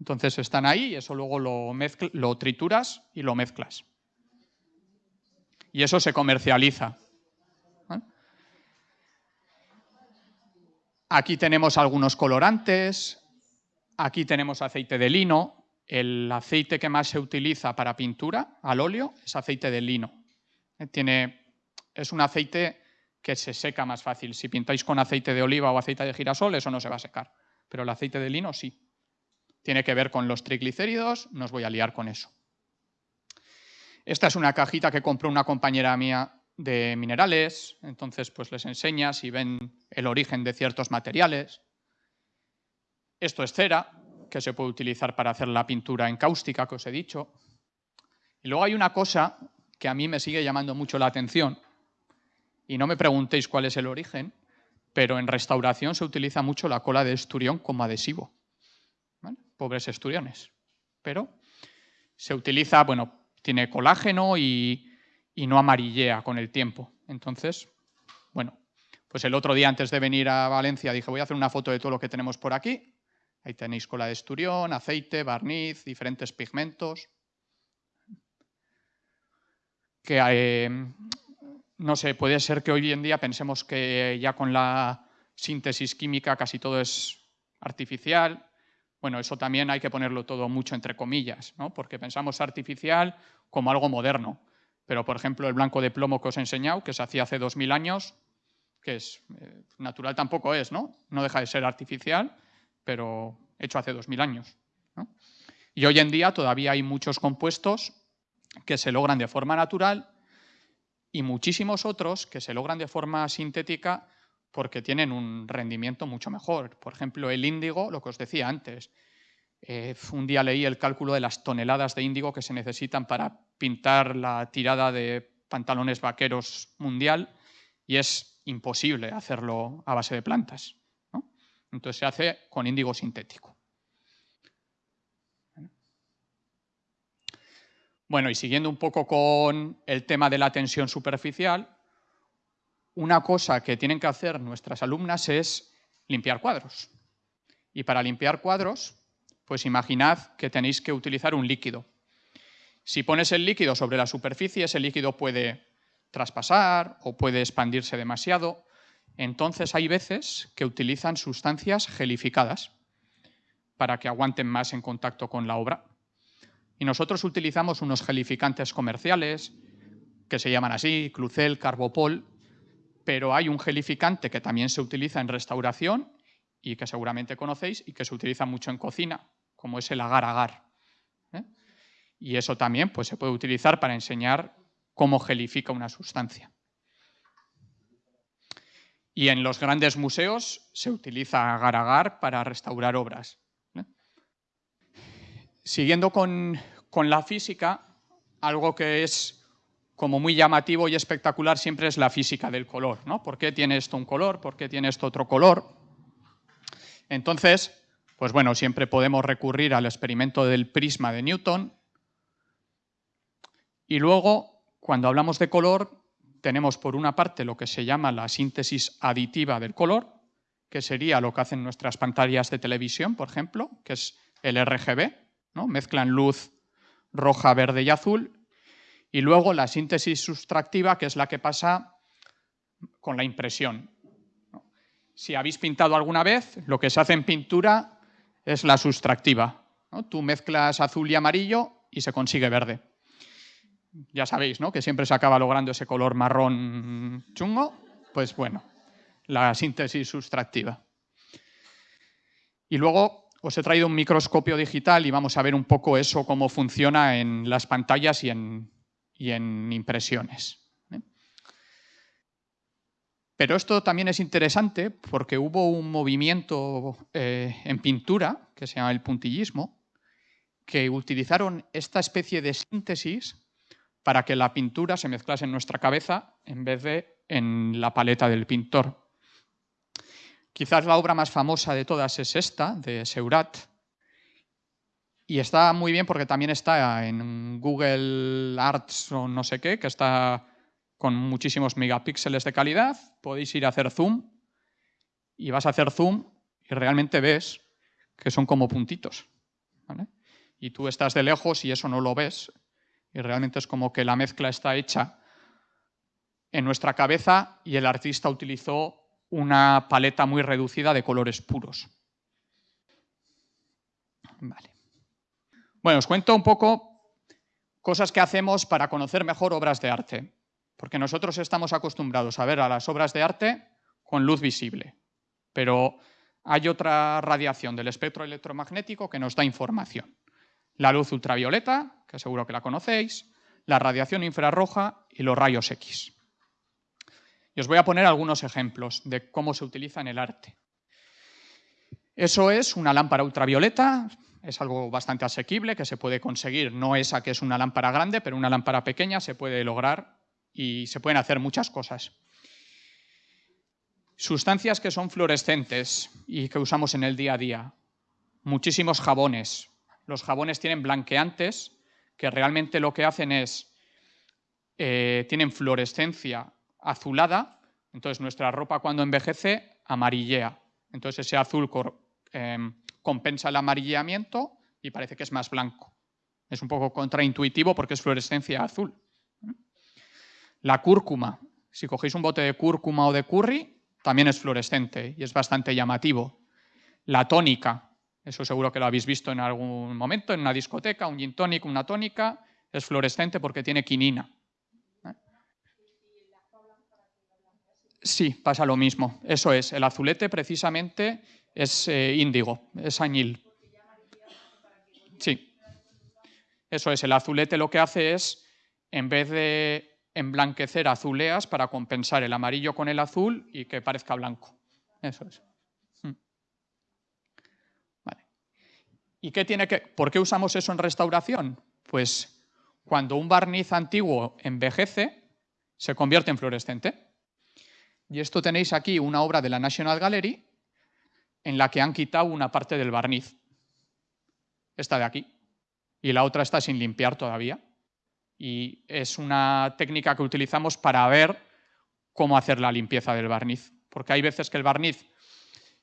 Entonces están ahí y eso luego lo, lo trituras y lo mezclas. Y eso se comercializa. Aquí tenemos algunos colorantes, aquí tenemos aceite de lino, el aceite que más se utiliza para pintura al óleo es aceite de lino. Eh, tiene, es un aceite que se seca más fácil. Si pintáis con aceite de oliva o aceite de girasol, eso no se va a secar. Pero el aceite de lino sí. Tiene que ver con los triglicéridos, no os voy a liar con eso. Esta es una cajita que compró una compañera mía de minerales, entonces pues les enseña si ven el origen de ciertos materiales. Esto es cera, que se puede utilizar para hacer la pintura en cáustica que os he dicho. Y luego hay una cosa que a mí me sigue llamando mucho la atención, y no me preguntéis cuál es el origen, pero en restauración se utiliza mucho la cola de esturión como adhesivo. Pobres esturiones. Pero se utiliza, bueno, tiene colágeno y, y no amarillea con el tiempo. Entonces, bueno, pues el otro día antes de venir a Valencia dije, voy a hacer una foto de todo lo que tenemos por aquí Ahí tenéis cola de esturión, aceite, barniz, diferentes pigmentos. Que, eh, no sé, puede ser que hoy en día pensemos que ya con la síntesis química casi todo es artificial. Bueno, eso también hay que ponerlo todo mucho entre comillas, ¿no? porque pensamos artificial como algo moderno. Pero, por ejemplo, el blanco de plomo que os he enseñado, que se hacía hace 2.000 años, que es eh, natural tampoco es, ¿no? No deja de ser artificial, pero hecho hace 2.000 años. Y hoy en día todavía hay muchos compuestos que se logran de forma natural y muchísimos otros que se logran de forma sintética porque tienen un rendimiento mucho mejor. Por ejemplo, el índigo, lo que os decía antes. Eh, un día leí el cálculo de las toneladas de índigo que se necesitan para pintar la tirada de pantalones vaqueros mundial y es imposible hacerlo a base de plantas. Entonces se hace con índigo sintético. Bueno, y siguiendo un poco con el tema de la tensión superficial, una cosa que tienen que hacer nuestras alumnas es limpiar cuadros. Y para limpiar cuadros, pues imaginad que tenéis que utilizar un líquido. Si pones el líquido sobre la superficie, ese líquido puede traspasar o puede expandirse demasiado entonces hay veces que utilizan sustancias gelificadas para que aguanten más en contacto con la obra. Y nosotros utilizamos unos gelificantes comerciales que se llaman así, Clucel, Carbopol, pero hay un gelificante que también se utiliza en restauración y que seguramente conocéis y que se utiliza mucho en cocina, como es el agar-agar. ¿eh? Y eso también pues, se puede utilizar para enseñar cómo gelifica una sustancia. Y en los grandes museos se utiliza agar-agar para restaurar obras. Siguiendo con, con la física, algo que es como muy llamativo y espectacular siempre es la física del color. ¿no? ¿Por qué tiene esto un color? ¿Por qué tiene esto otro color? Entonces, pues bueno, siempre podemos recurrir al experimento del prisma de Newton. Y luego, cuando hablamos de color, tenemos por una parte lo que se llama la síntesis aditiva del color, que sería lo que hacen nuestras pantallas de televisión, por ejemplo, que es el RGB, mezclan luz roja, verde y azul, y luego la síntesis sustractiva, que es la que pasa con la impresión. Si habéis pintado alguna vez, lo que se hace en pintura es la sustractiva. Tú mezclas azul y amarillo y se consigue verde. Ya sabéis, ¿no? Que siempre se acaba logrando ese color marrón chungo. Pues bueno, la síntesis sustractiva. Y luego os he traído un microscopio digital y vamos a ver un poco eso, cómo funciona en las pantallas y en, impresiones. Pero esto también es interesante porque hubo un movimiento eh, en pintura, que se llama el puntillismo, que utilizaron esta especie de síntesis para que la pintura se mezclase en nuestra cabeza en vez de en la paleta del pintor. Quizás la obra más famosa de todas es esta, de Seurat. Y está muy bien porque también está en Google Arts o no sé qué, que está con muchísimos megapíxeles de calidad. Podéis ir a hacer zoom y vas a hacer zoom y realmente ves que son como puntitos. Y tú estás de lejos y eso no lo ves. Y realmente es como que la mezcla está hecha en nuestra cabeza y el artista utilizó una paleta muy reducida de colores puros. Bueno, os cuento un poco cosas que hacemos para conocer mejor obras de arte, porque nosotros estamos acostumbrados a ver a las obras de arte con luz visible, pero hay otra radiación del espectro electromagnético que nos da información. La luz ultravioleta, que seguro que la conocéis, la radiación infrarroja y los rayos X. Y os voy a poner algunos ejemplos de cómo se utiliza en el arte. Eso es una lámpara ultravioleta, es algo bastante asequible que se puede conseguir, no esa que es una lámpara grande, pero una lámpara pequeña se puede lograr y se pueden hacer muchas cosas. Sustancias que son fluorescentes y que usamos en el día a día. Muchísimos jabones. Los jabones tienen blanqueantes que realmente lo que hacen es, eh, tienen fluorescencia azulada, entonces nuestra ropa cuando envejece amarillea. Entonces ese azul em, compensa el amarillamiento y parece que es más blanco. Es un poco contraintuitivo porque es fluorescencia azul. La cúrcuma. Si cogéis un bote de cúrcuma o de curry, también es fluorescente y es bastante llamativo. La tónica. Eso seguro que lo habéis visto en algún momento, en una discoteca, un gin tonic, una tónica, es fluorescente porque tiene quinina. Sí, pasa lo mismo. Eso es, el azulete precisamente es eh, índigo, es añil. Sí, eso es, el azulete lo que hace es, en vez de emblanquecer azuleas para compensar el amarillo con el azul y que parezca blanco. Eso es. Hmm. ¿Y qué tiene que, por qué usamos eso en restauración? Pues cuando un barniz antiguo envejece, se convierte en fluorescente. Y esto tenéis aquí una obra de la National Gallery en la que han quitado una parte del barniz. Esta de aquí. Y la otra está sin limpiar todavía. Y es una técnica que utilizamos para ver cómo hacer la limpieza del barniz. Porque hay veces que el barniz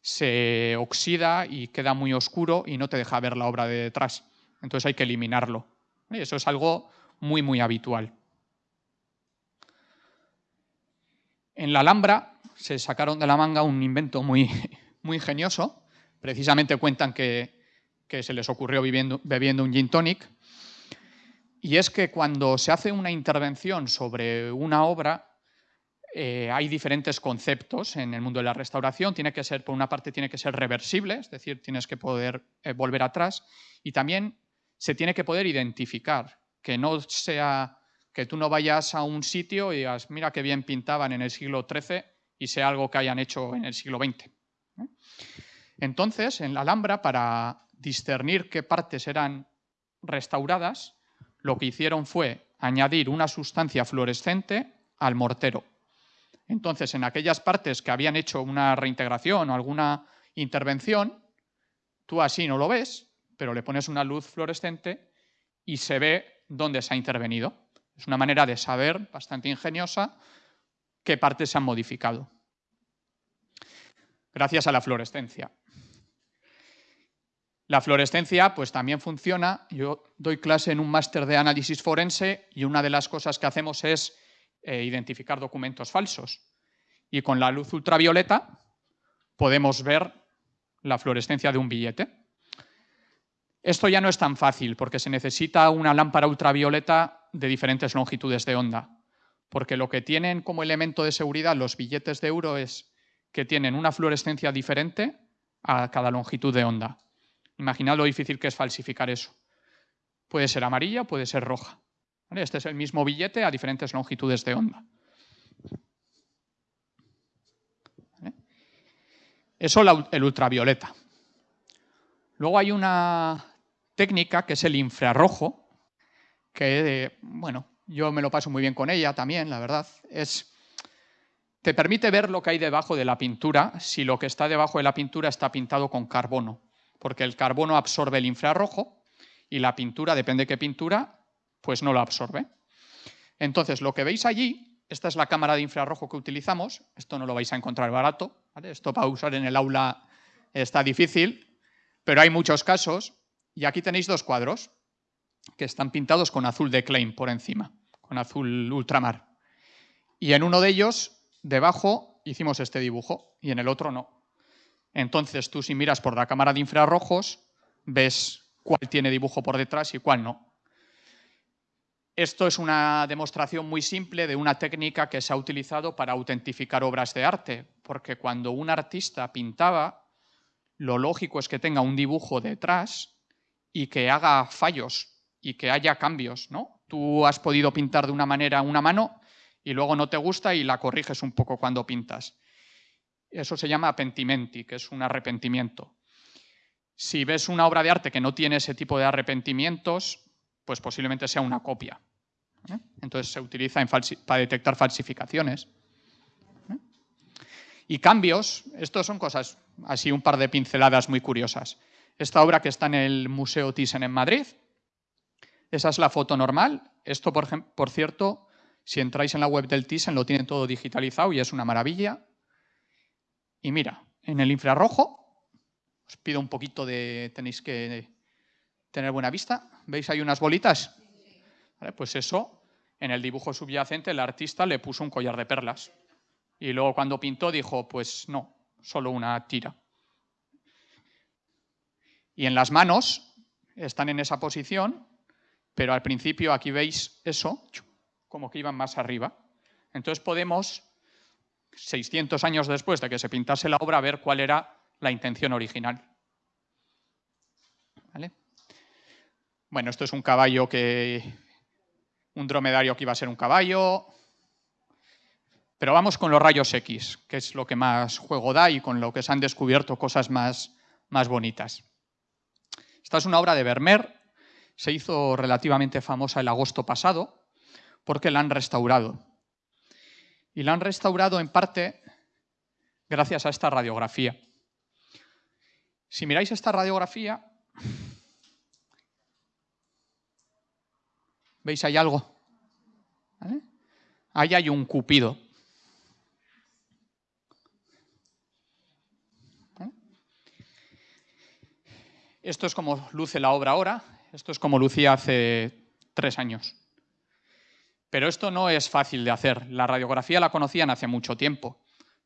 se oxida y queda muy oscuro y no te deja ver la obra de detrás. Entonces hay que eliminarlo. Y eso es algo muy, muy habitual. En la Alhambra se sacaron de la manga un invento muy, muy ingenioso. Precisamente cuentan que, se les ocurrió bebiendo un gin tonic. Y es que cuando se hace una intervención sobre una obra, eh, hay diferentes conceptos en el mundo de la restauración. Tiene que ser, por una parte, tiene que ser reversible, es decir, tienes que poder eh, volver atrás. Y también se tiene que poder identificar, que no sea que tú no vayas a un sitio y digas, mira qué bien pintaban en el siglo XIII y sea algo que hayan hecho en el siglo XX. Entonces, en la Alhambra, para discernir qué partes eran restauradas, lo que hicieron fue añadir una sustancia fluorescente al mortero. Entonces, en aquellas partes que habían hecho una reintegración o alguna intervención, tú así no lo ves, pero le pones una luz fluorescente y se ve dónde se ha intervenido. Es una manera de saber bastante ingeniosa qué partes se han modificado. Gracias a la fluorescencia. La fluorescencia pues también funciona. Yo doy clase en un máster de análisis forense y una de las cosas que hacemos es eh, identificar documentos falsos. Y con la luz ultravioleta podemos ver la fluorescencia de un billete. Esto ya no es tan fácil porque se necesita una lámpara ultravioleta de diferentes longitudes de onda. Porque lo que tienen como elemento de seguridad los billetes de euro es que tienen una fluorescencia diferente a cada longitud de onda. Imaginad lo difícil que es falsificar eso. Puede ser amarilla, puede ser roja. Este es el mismo billete a diferentes longitudes de onda. Eso el ultravioleta. Luego hay una técnica que es el infrarrojo, que, bueno, yo me lo paso muy bien con ella también, la verdad. Es, te permite ver lo que hay debajo de la pintura si lo que está debajo de la pintura está pintado con carbono porque el carbono absorbe el infrarrojo y la pintura, depende de qué pintura, pues no lo absorbe. Entonces, lo que veis allí, esta es la cámara de infrarrojo que utilizamos, esto no lo vais a encontrar barato, esto para usar en el aula está difícil, pero hay muchos casos, y aquí tenéis dos cuadros que están pintados con azul de Klein por encima, con azul ultramar. Y en uno de ellos, debajo, hicimos este dibujo, y en el otro no. Entonces tú si miras por la cámara de infrarrojos, ves cuál tiene dibujo por detrás y cuál no. Esto es una demostración muy simple de una técnica que se ha utilizado para autentificar obras de arte, porque cuando un artista pintaba, lo lógico es que tenga un dibujo detrás y que haga fallos y que haya cambios. ¿no? Tú has podido pintar de una manera una mano y luego no te gusta y la corriges un poco cuando pintas. Eso se llama apentimenti, que es un arrepentimiento. Si ves una obra de arte que no tiene ese tipo de arrepentimientos, pues posiblemente sea una copia. ¿eh? Entonces se utiliza para detectar falsificaciones. ¿eh? Y cambios, estos son cosas, así un par de pinceladas muy curiosas. Esta obra que está en el Museo Thyssen en Madrid, esa es la foto normal. Esto, por, por cierto, si entráis en la web del Thyssen lo tienen todo digitalizado y es una maravilla. Y mira, en el infrarrojo, os pido un poquito de, tenéis que tener buena vista, ¿veis hay unas bolitas? pues eso, en el dibujo subyacente el artista le puso un collar de perlas. Y luego cuando pintó dijo, pues no, solo una tira. Y en las manos están en esa posición, pero al principio aquí veis eso, como que iban más arriba. Entonces podemos 600 años después de que se pintase la obra, a ver cuál era la intención original. Bueno, esto es un caballo que... un dromedario que iba a ser un caballo. Pero vamos con los rayos X, que es lo que más juego da y con lo que se han descubierto cosas más, más bonitas. Esta es una obra de Vermeer, se hizo relativamente famosa el agosto pasado porque la han restaurado y la han restaurado en parte gracias a esta radiografía. Si miráis esta radiografía, ¿veis ahí algo? Ahí hay un cupido. Esto es como luce la obra ahora, esto es como lucía hace tres años. Pero esto no es fácil de hacer. La radiografía la conocían hace mucho tiempo.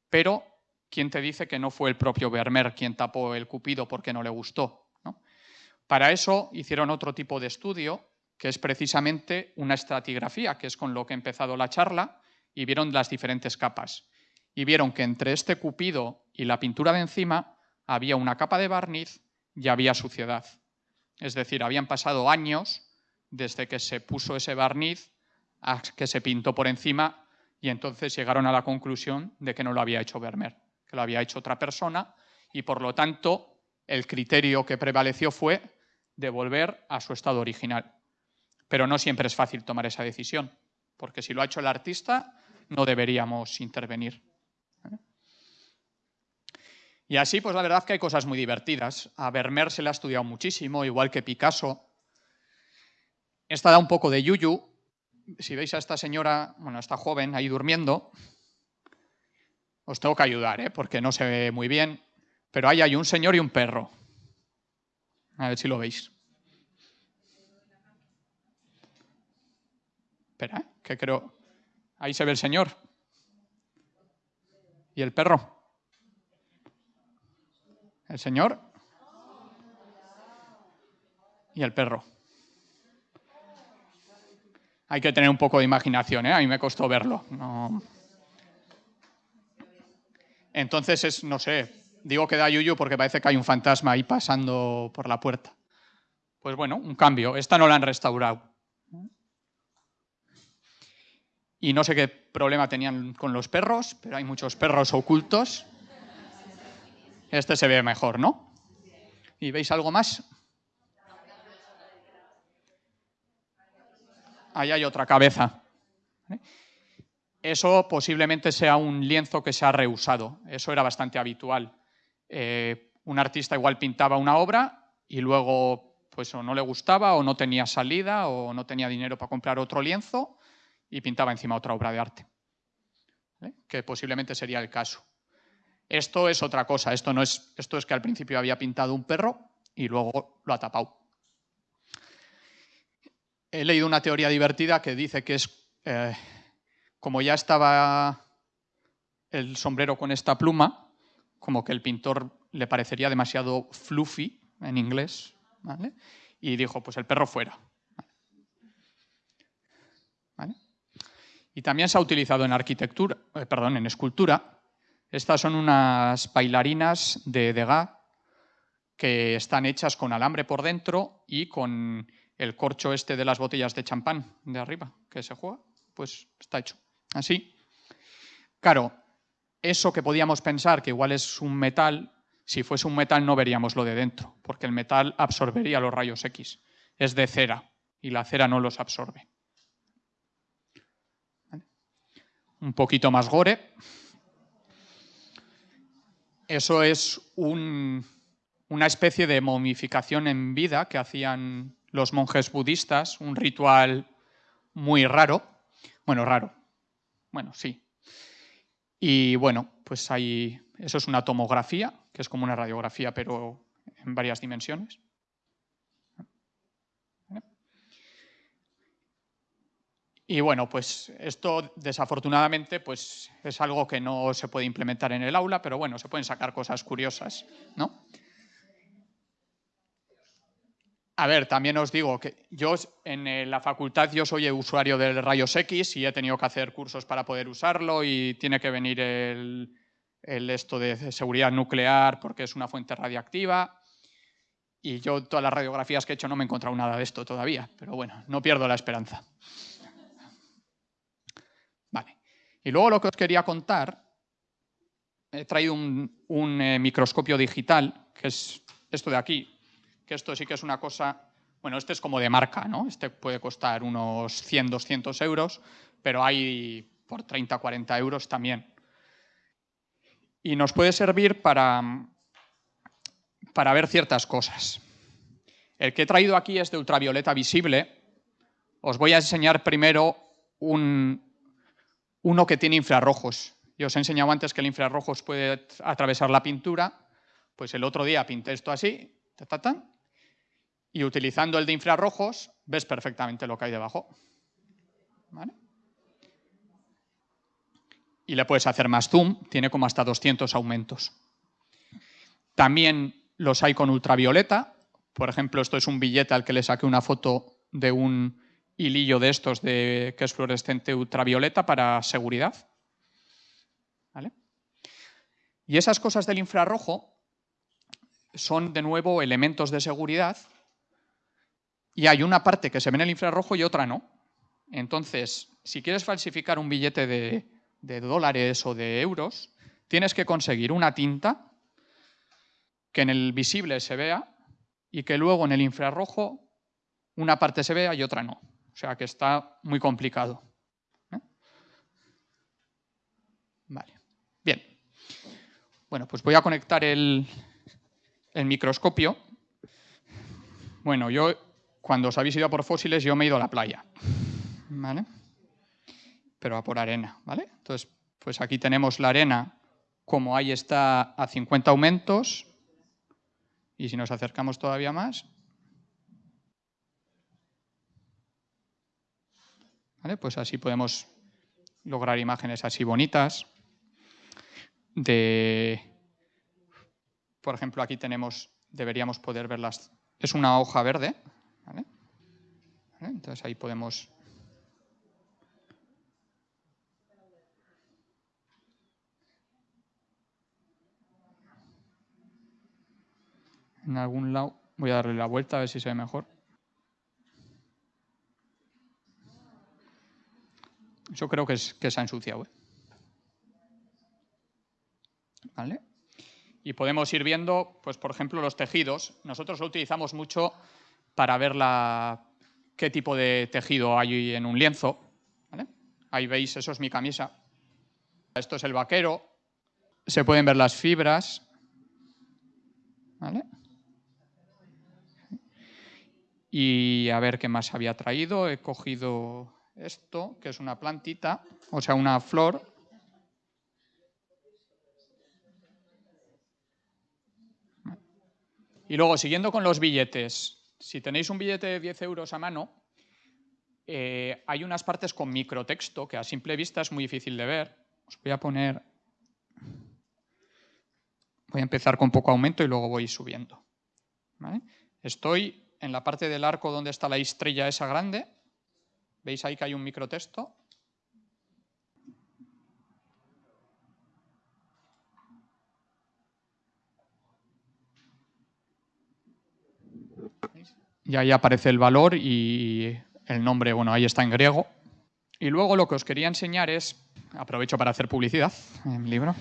Pero, ¿quién te dice que no fue el propio Vermeer quien tapó el cupido porque no le gustó? Para eso hicieron otro tipo de estudio, que es precisamente una estratigrafía, que es con lo que he empezado la charla, y vieron las diferentes capas. Y vieron que entre este cupido y la pintura de encima había una capa de barniz y había suciedad. Es decir, habían pasado años desde que se puso ese barniz que se pintó por encima y entonces llegaron a la conclusión de que no lo había hecho Vermeer, que lo había hecho otra persona y por lo tanto el criterio que prevaleció fue devolver a su estado original. Pero no siempre es fácil tomar esa decisión, porque si lo ha hecho el artista no deberíamos intervenir. Y así, pues la verdad que hay cosas muy divertidas. A Vermeer se le ha estudiado muchísimo, igual que Picasso. Esta da un poco de yuyu. Si veis a esta señora, bueno, a esta joven ahí durmiendo, os tengo que ayudar, ¿eh? porque no se ve muy bien. Pero ahí hay un señor y un perro. A ver si lo veis. Espera, ¿eh? que creo. Ahí se ve el señor. ¿Y el perro? El señor y el perro. Hay que tener un poco de imaginación, ¿eh? a mí me costó verlo. Entonces es, no sé, digo que da yuyu porque parece que hay un fantasma ahí pasando por la puerta. Pues bueno, un cambio. Esta no la han restaurado. Y no sé qué problema tenían con los perros, pero hay muchos perros ocultos. Este se ve mejor, ¿no? ¿Y veis algo más? Ahí hay otra cabeza. Eso posiblemente sea un lienzo que se ha reusado. Eso era bastante habitual. Eh, un artista igual pintaba una obra y luego pues o no le gustaba o no tenía salida o no tenía dinero para comprar otro lienzo y pintaba encima otra obra de arte, que posiblemente sería el caso. Esto es otra cosa, esto, no es, esto es que al principio había pintado un perro y luego lo ha tapado. He leído una teoría divertida que dice que es, eh, como ya estaba el sombrero con esta pluma, como que el pintor le parecería demasiado fluffy en inglés, y dijo, pues el perro fuera. Y también se ha utilizado en arquitectura, eh, perdón, en escultura. Estas son unas bailarinas de Degas que están hechas con alambre por dentro y con el corcho este de las botellas de champán de arriba que se juega, pues está hecho así. Claro, eso que podíamos pensar que igual es un metal, si fuese un metal no veríamos lo de dentro, porque el metal absorbería los rayos X. Es de cera y la cera no los absorbe. un poquito más gore. Eso es una especie de momificación en vida que hacían los monjes budistas, un ritual muy raro. Bueno, raro. Bueno, sí. Y bueno, pues hay, eso es una tomografía, que es como una radiografía, pero en varias dimensiones. Y bueno, pues esto desafortunadamente pues es algo que no se puede implementar en el aula, pero bueno, se pueden sacar cosas curiosas, ¿no? A ver, también os digo que yo en la facultad yo soy usuario del rayos X y he tenido que hacer cursos para poder usarlo y tiene que venir el, esto de seguridad nuclear porque es una fuente radiactiva. Y yo todas las radiografías que he hecho no me he encontrado nada de esto todavía, pero bueno, no pierdo la esperanza. Y luego lo que os quería contar, he traído un, eh, microscopio digital, que es esto de aquí, esto sí que es una cosa, bueno, este es como de marca, ¿no? Este puede costar unos 100, 200 euros, pero hay por 30, 40 euros también. Y nos puede servir para, para ver ciertas cosas. El que he traído aquí es de ultravioleta visible. Os voy a enseñar primero un, uno que tiene infrarrojos. Yo os he enseñado antes que el infrarrojos puede atravesar la pintura, pues el otro día pinté esto así, y utilizando el de infrarrojos ves perfectamente lo que hay debajo. Y le puedes hacer más zoom, tiene como hasta 200 aumentos. También los hay con ultravioleta, por ejemplo, esto es un billete al que le saqué una foto de un hilillo de estos de, que es fluorescente ultravioleta para seguridad. Y esas cosas del infrarrojo son de nuevo elementos de seguridad y hay una parte que se ve en el infrarrojo y otra no. Entonces, si quieres falsificar un billete de dólares o de euros, tienes que conseguir una tinta que en el visible se vea y que luego en el infrarrojo una parte se vea y otra no. O sea que está muy complicado. Vale. Bien. Bueno, pues voy a conectar el, el microscopio. Bueno, yo cuando os habéis ido a por fósiles, yo me he ido a la playa. ¿Vale? Pero a por arena, ¿vale? Entonces, pues aquí tenemos la arena como ahí está a 50 aumentos. Y si nos acercamos todavía más, ¿Vale? Pues así podemos lograr imágenes así bonitas. De, por ejemplo, aquí tenemos, deberíamos poder verlas. Es una hoja verde. Entonces ahí podemos en algún lado. Voy a darle la vuelta a ver si se ve mejor. Yo creo que, es, que se ha ensuciado. ¿eh? ¿Vale? Y podemos ir viendo, pues por ejemplo, los tejidos. Nosotros lo utilizamos mucho para ver la, qué tipo de tejido hay en un lienzo. Ahí veis, eso es mi camisa. Esto es el vaquero. Se pueden ver las fibras. ¿Vale? Y a ver qué más había traído. He cogido esto, que es una plantita, o sea, una flor. Y luego, siguiendo con los billetes, si tenéis un billete de 10 euros a mano, eh, hay unas partes con microtexto que a simple vista es muy difícil de ver. Os voy a poner... Voy a empezar con poco aumento y luego voy subiendo. Estoy en la parte del arco donde está la estrella esa grande, veis ahí que hay un microtexto. Y ahí aparece el valor y el nombre, bueno, ahí está en griego. Y luego lo que os quería enseñar es, aprovecho para hacer publicidad en mi libro,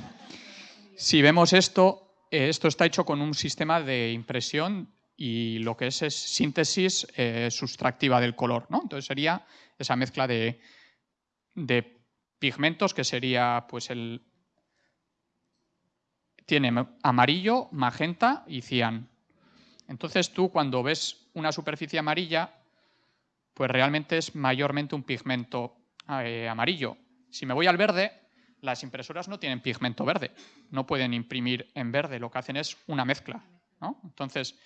si vemos esto, eh, esto está hecho con un sistema de impresión y lo que es es síntesis eh, sustractiva del color. ¿no? Entonces sería esa mezcla de, pigmentos que sería pues el... Tiene amarillo, magenta y cian. Entonces tú cuando ves una superficie amarilla, pues realmente es mayormente un pigmento eh, amarillo. Si me voy al verde, las impresoras no tienen pigmento verde, no pueden imprimir en verde, lo que hacen es una mezcla. Entonces,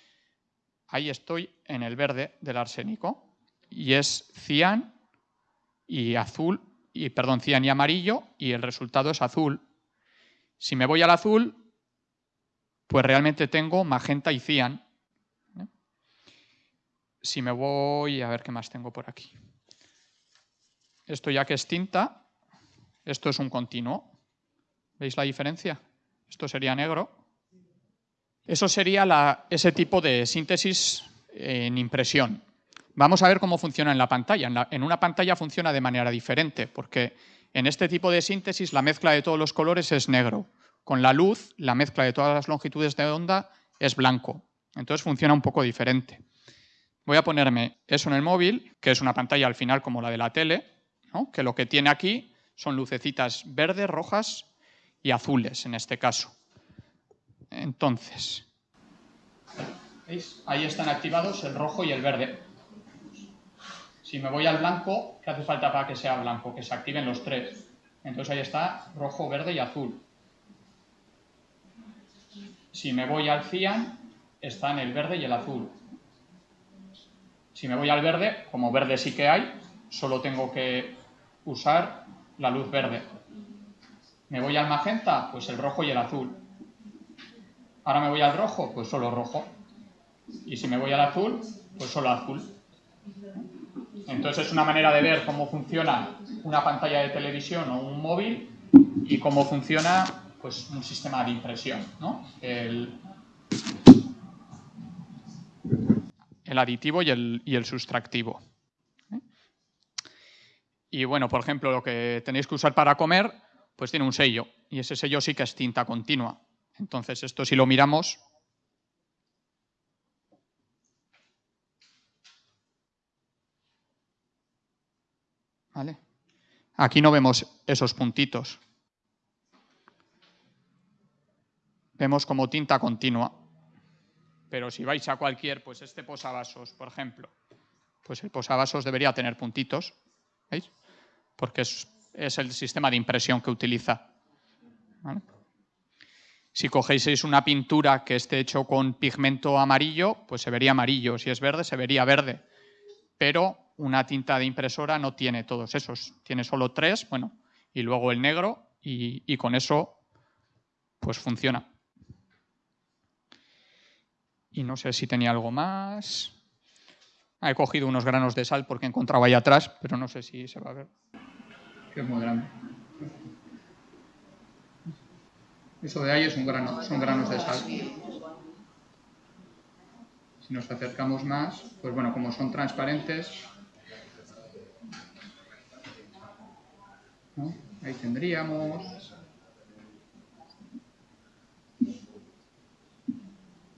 ahí estoy en el verde del arsénico y es cian y azul, y perdón, cian y amarillo y el resultado es azul. Si me voy al azul, pues realmente tengo magenta y cian. Si me voy, a ver qué más tengo por aquí. Esto ya que es tinta, esto es un continuo. ¿Veis la diferencia? Esto sería negro eso sería ese tipo de síntesis en impresión. Vamos a ver cómo funciona en la pantalla. En, una pantalla funciona de manera diferente, porque en este tipo de síntesis la mezcla de todos los colores es negro. Con la luz, la mezcla de todas las longitudes de onda es blanco. Entonces funciona un poco diferente. Voy a ponerme eso en el móvil, que es una pantalla al final como la de la tele, que lo que tiene aquí son lucecitas verdes, rojas y azules en este caso. Entonces, ¿veis? Ahí están activados el rojo y el verde. Si me voy al blanco, ¿qué hace falta para que sea blanco? Que se activen los tres. Entonces ahí está rojo, verde y azul. Si me voy al cian, están el verde y el azul. Si me voy al verde, como verde sí que hay, solo tengo que usar la luz verde. Me voy al magenta, pues el rojo y el azul. Ahora me voy al rojo, pues solo rojo. Y si me voy al azul, pues solo azul. Entonces es una manera de ver cómo funciona una pantalla de televisión o un móvil y cómo funciona pues, un sistema de impresión. El, aditivo y el, y el sustractivo. Y bueno, por ejemplo, lo que tenéis que usar para comer, pues tiene un sello y ese sello sí que es tinta continua. Entonces esto si lo miramos, ¿Vale? Aquí no vemos esos puntitos. Vemos como tinta continua. Pero si vais a cualquier, pues este posavasos, por ejemplo, pues el posavasos debería tener puntitos, ¿veis? Porque es, el sistema de impresión que utiliza. Si cogéis una pintura que esté hecho con pigmento amarillo, pues se vería amarillo. Si es verde, se vería verde. Pero una tinta de impresora no tiene todos esos. Tiene solo tres, bueno, y luego el negro, y, y con eso pues funciona. Y no sé si tenía algo más. He cogido unos granos de sal porque encontraba ahí atrás, pero no sé si se va a ver. Que es muy. Eso de ahí es un grano, son granos de sal. Si nos acercamos más, pues bueno, como son transparentes, ahí tendríamos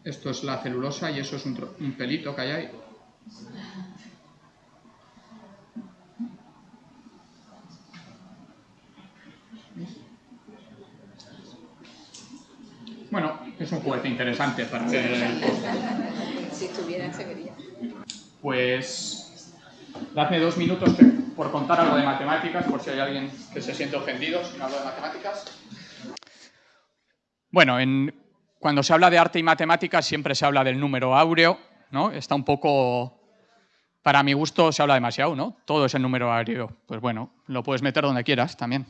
Esto es la celulosa y eso es un, pelito que hay ahí. Bueno, es un juguete interesante para ver. Si tuviera, se vería. Pues, dadme dos minutos por contar algo de matemáticas, por si hay alguien que se siente ofendido si no hablo de matemáticas. Bueno, en, cuando se habla de arte y matemáticas siempre se habla del número áureo, ¿no? Está un poco, para mi gusto se habla demasiado, ¿no? Todo es el número áureo. Pues bueno, lo puedes meter donde quieras también.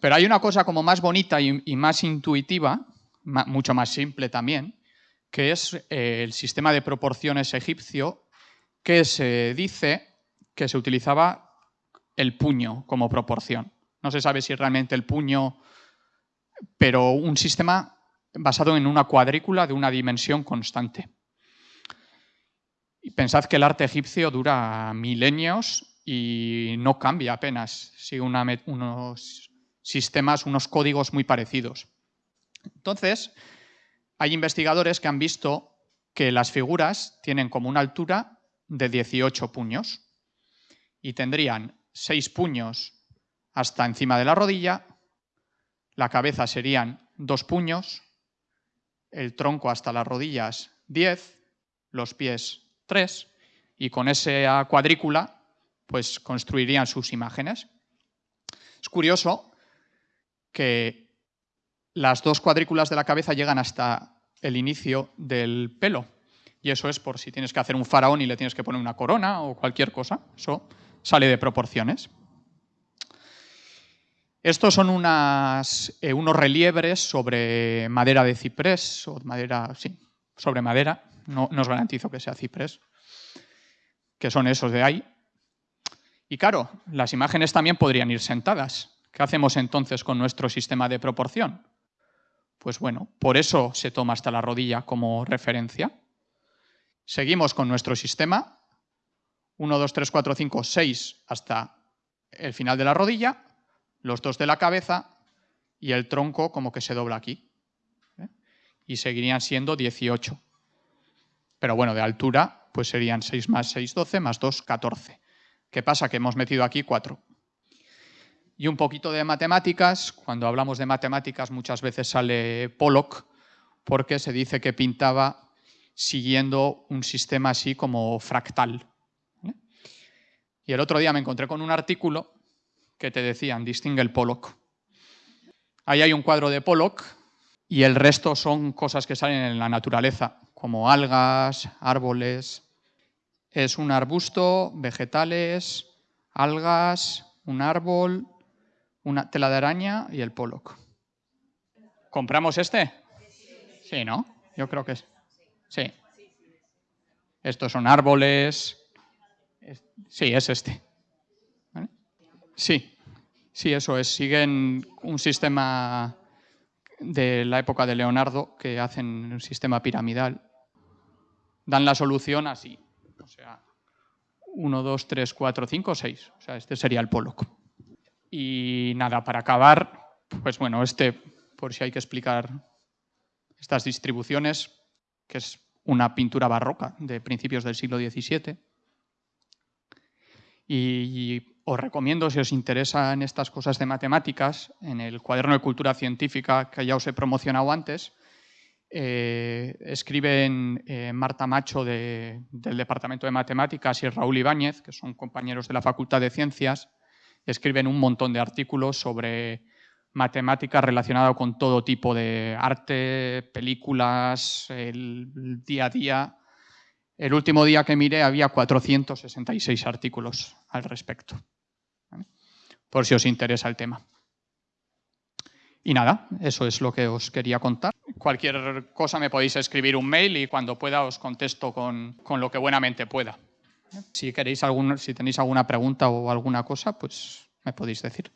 Pero hay una cosa como más bonita y, más intuitiva, mucho más simple también, que es eh, el sistema de proporciones egipcio, que se dice que se utilizaba el puño como proporción. No se sabe si realmente el puño, pero un sistema basado en una cuadrícula de una dimensión constante. Y pensad que el arte egipcio dura milenios y no cambia apenas, sigue unos sistemas, unos códigos muy parecidos. Entonces, hay investigadores que han visto que las figuras tienen como una altura de 18 puños y tendrían 6 puños hasta encima de la rodilla, la cabeza serían dos puños, el tronco hasta las rodillas 10, los pies 3, y con esa cuadrícula pues construirían sus imágenes. Es curioso que las dos cuadrículas de la cabeza llegan hasta el inicio del pelo, y eso es por si tienes que hacer un faraón y le tienes que poner una corona o cualquier cosa, eso sale de proporciones. Estos son eh, unos reliebres sobre madera de ciprés, o madera, sí, sobre madera, no, os garantizo que sea ciprés, que son esos de ahí. Y claro, las imágenes también podrían ir sentadas. ¿Qué hacemos entonces con nuestro sistema de proporción? Pues bueno, por eso se toma hasta la rodilla como referencia. Seguimos con nuestro sistema. 1, 2, 3, 4, 5, 6 hasta el final de la rodilla los dos de la cabeza y el tronco como que se dobla aquí. ¿eh? Y seguirían siendo 18. Pero bueno, de altura pues serían 6 más 6, 12, más 2, 14. ¿Qué pasa? Que hemos metido aquí 4. Y un poquito de matemáticas. Cuando hablamos de matemáticas muchas veces sale Pollock porque se dice que pintaba siguiendo un sistema así como fractal. Y el otro día me encontré con un artículo que te decían, distingue el Pollock. Ahí hay un cuadro de Pollock y el resto son cosas que salen en la naturaleza, como algas, árboles. Es un arbusto, vegetales, algas, un árbol, una tela de araña y el Pollock. ¿Compramos este? Sí, ¿no? Yo creo que es. Sí. Estos son árboles. Sí, es este. Sí, sí, eso es. Siguen un sistema de la época de Leonardo que hacen un sistema piramidal. Dan la solución así. O sea, 1, 2, 3, 4, 5, 6. O sea, este sería el Pollock. Y nada, para acabar, pues bueno, este, por si hay que explicar estas distribuciones, que es una pintura barroca de principios del siglo XVII. Y, os recomiendo, si os interesan estas cosas de matemáticas, en el cuaderno de cultura científica que ya os he promocionado antes, eh, escriben eh, Marta Macho del Departamento de Matemáticas y Raúl Ibáñez, que son compañeros de la Facultad de Ciencias, escriben un montón de artículos sobre matemáticas relacionadas con todo tipo de arte, películas, el día a día. El último día que miré había 466 artículos al respecto, por si os interesa el tema. Y nada, eso es lo que os quería contar. Cualquier cosa me podéis escribir un mail y cuando pueda os contesto con, lo que buenamente pueda. Si, queréis algún, si tenéis alguna pregunta o alguna cosa, pues me podéis decir.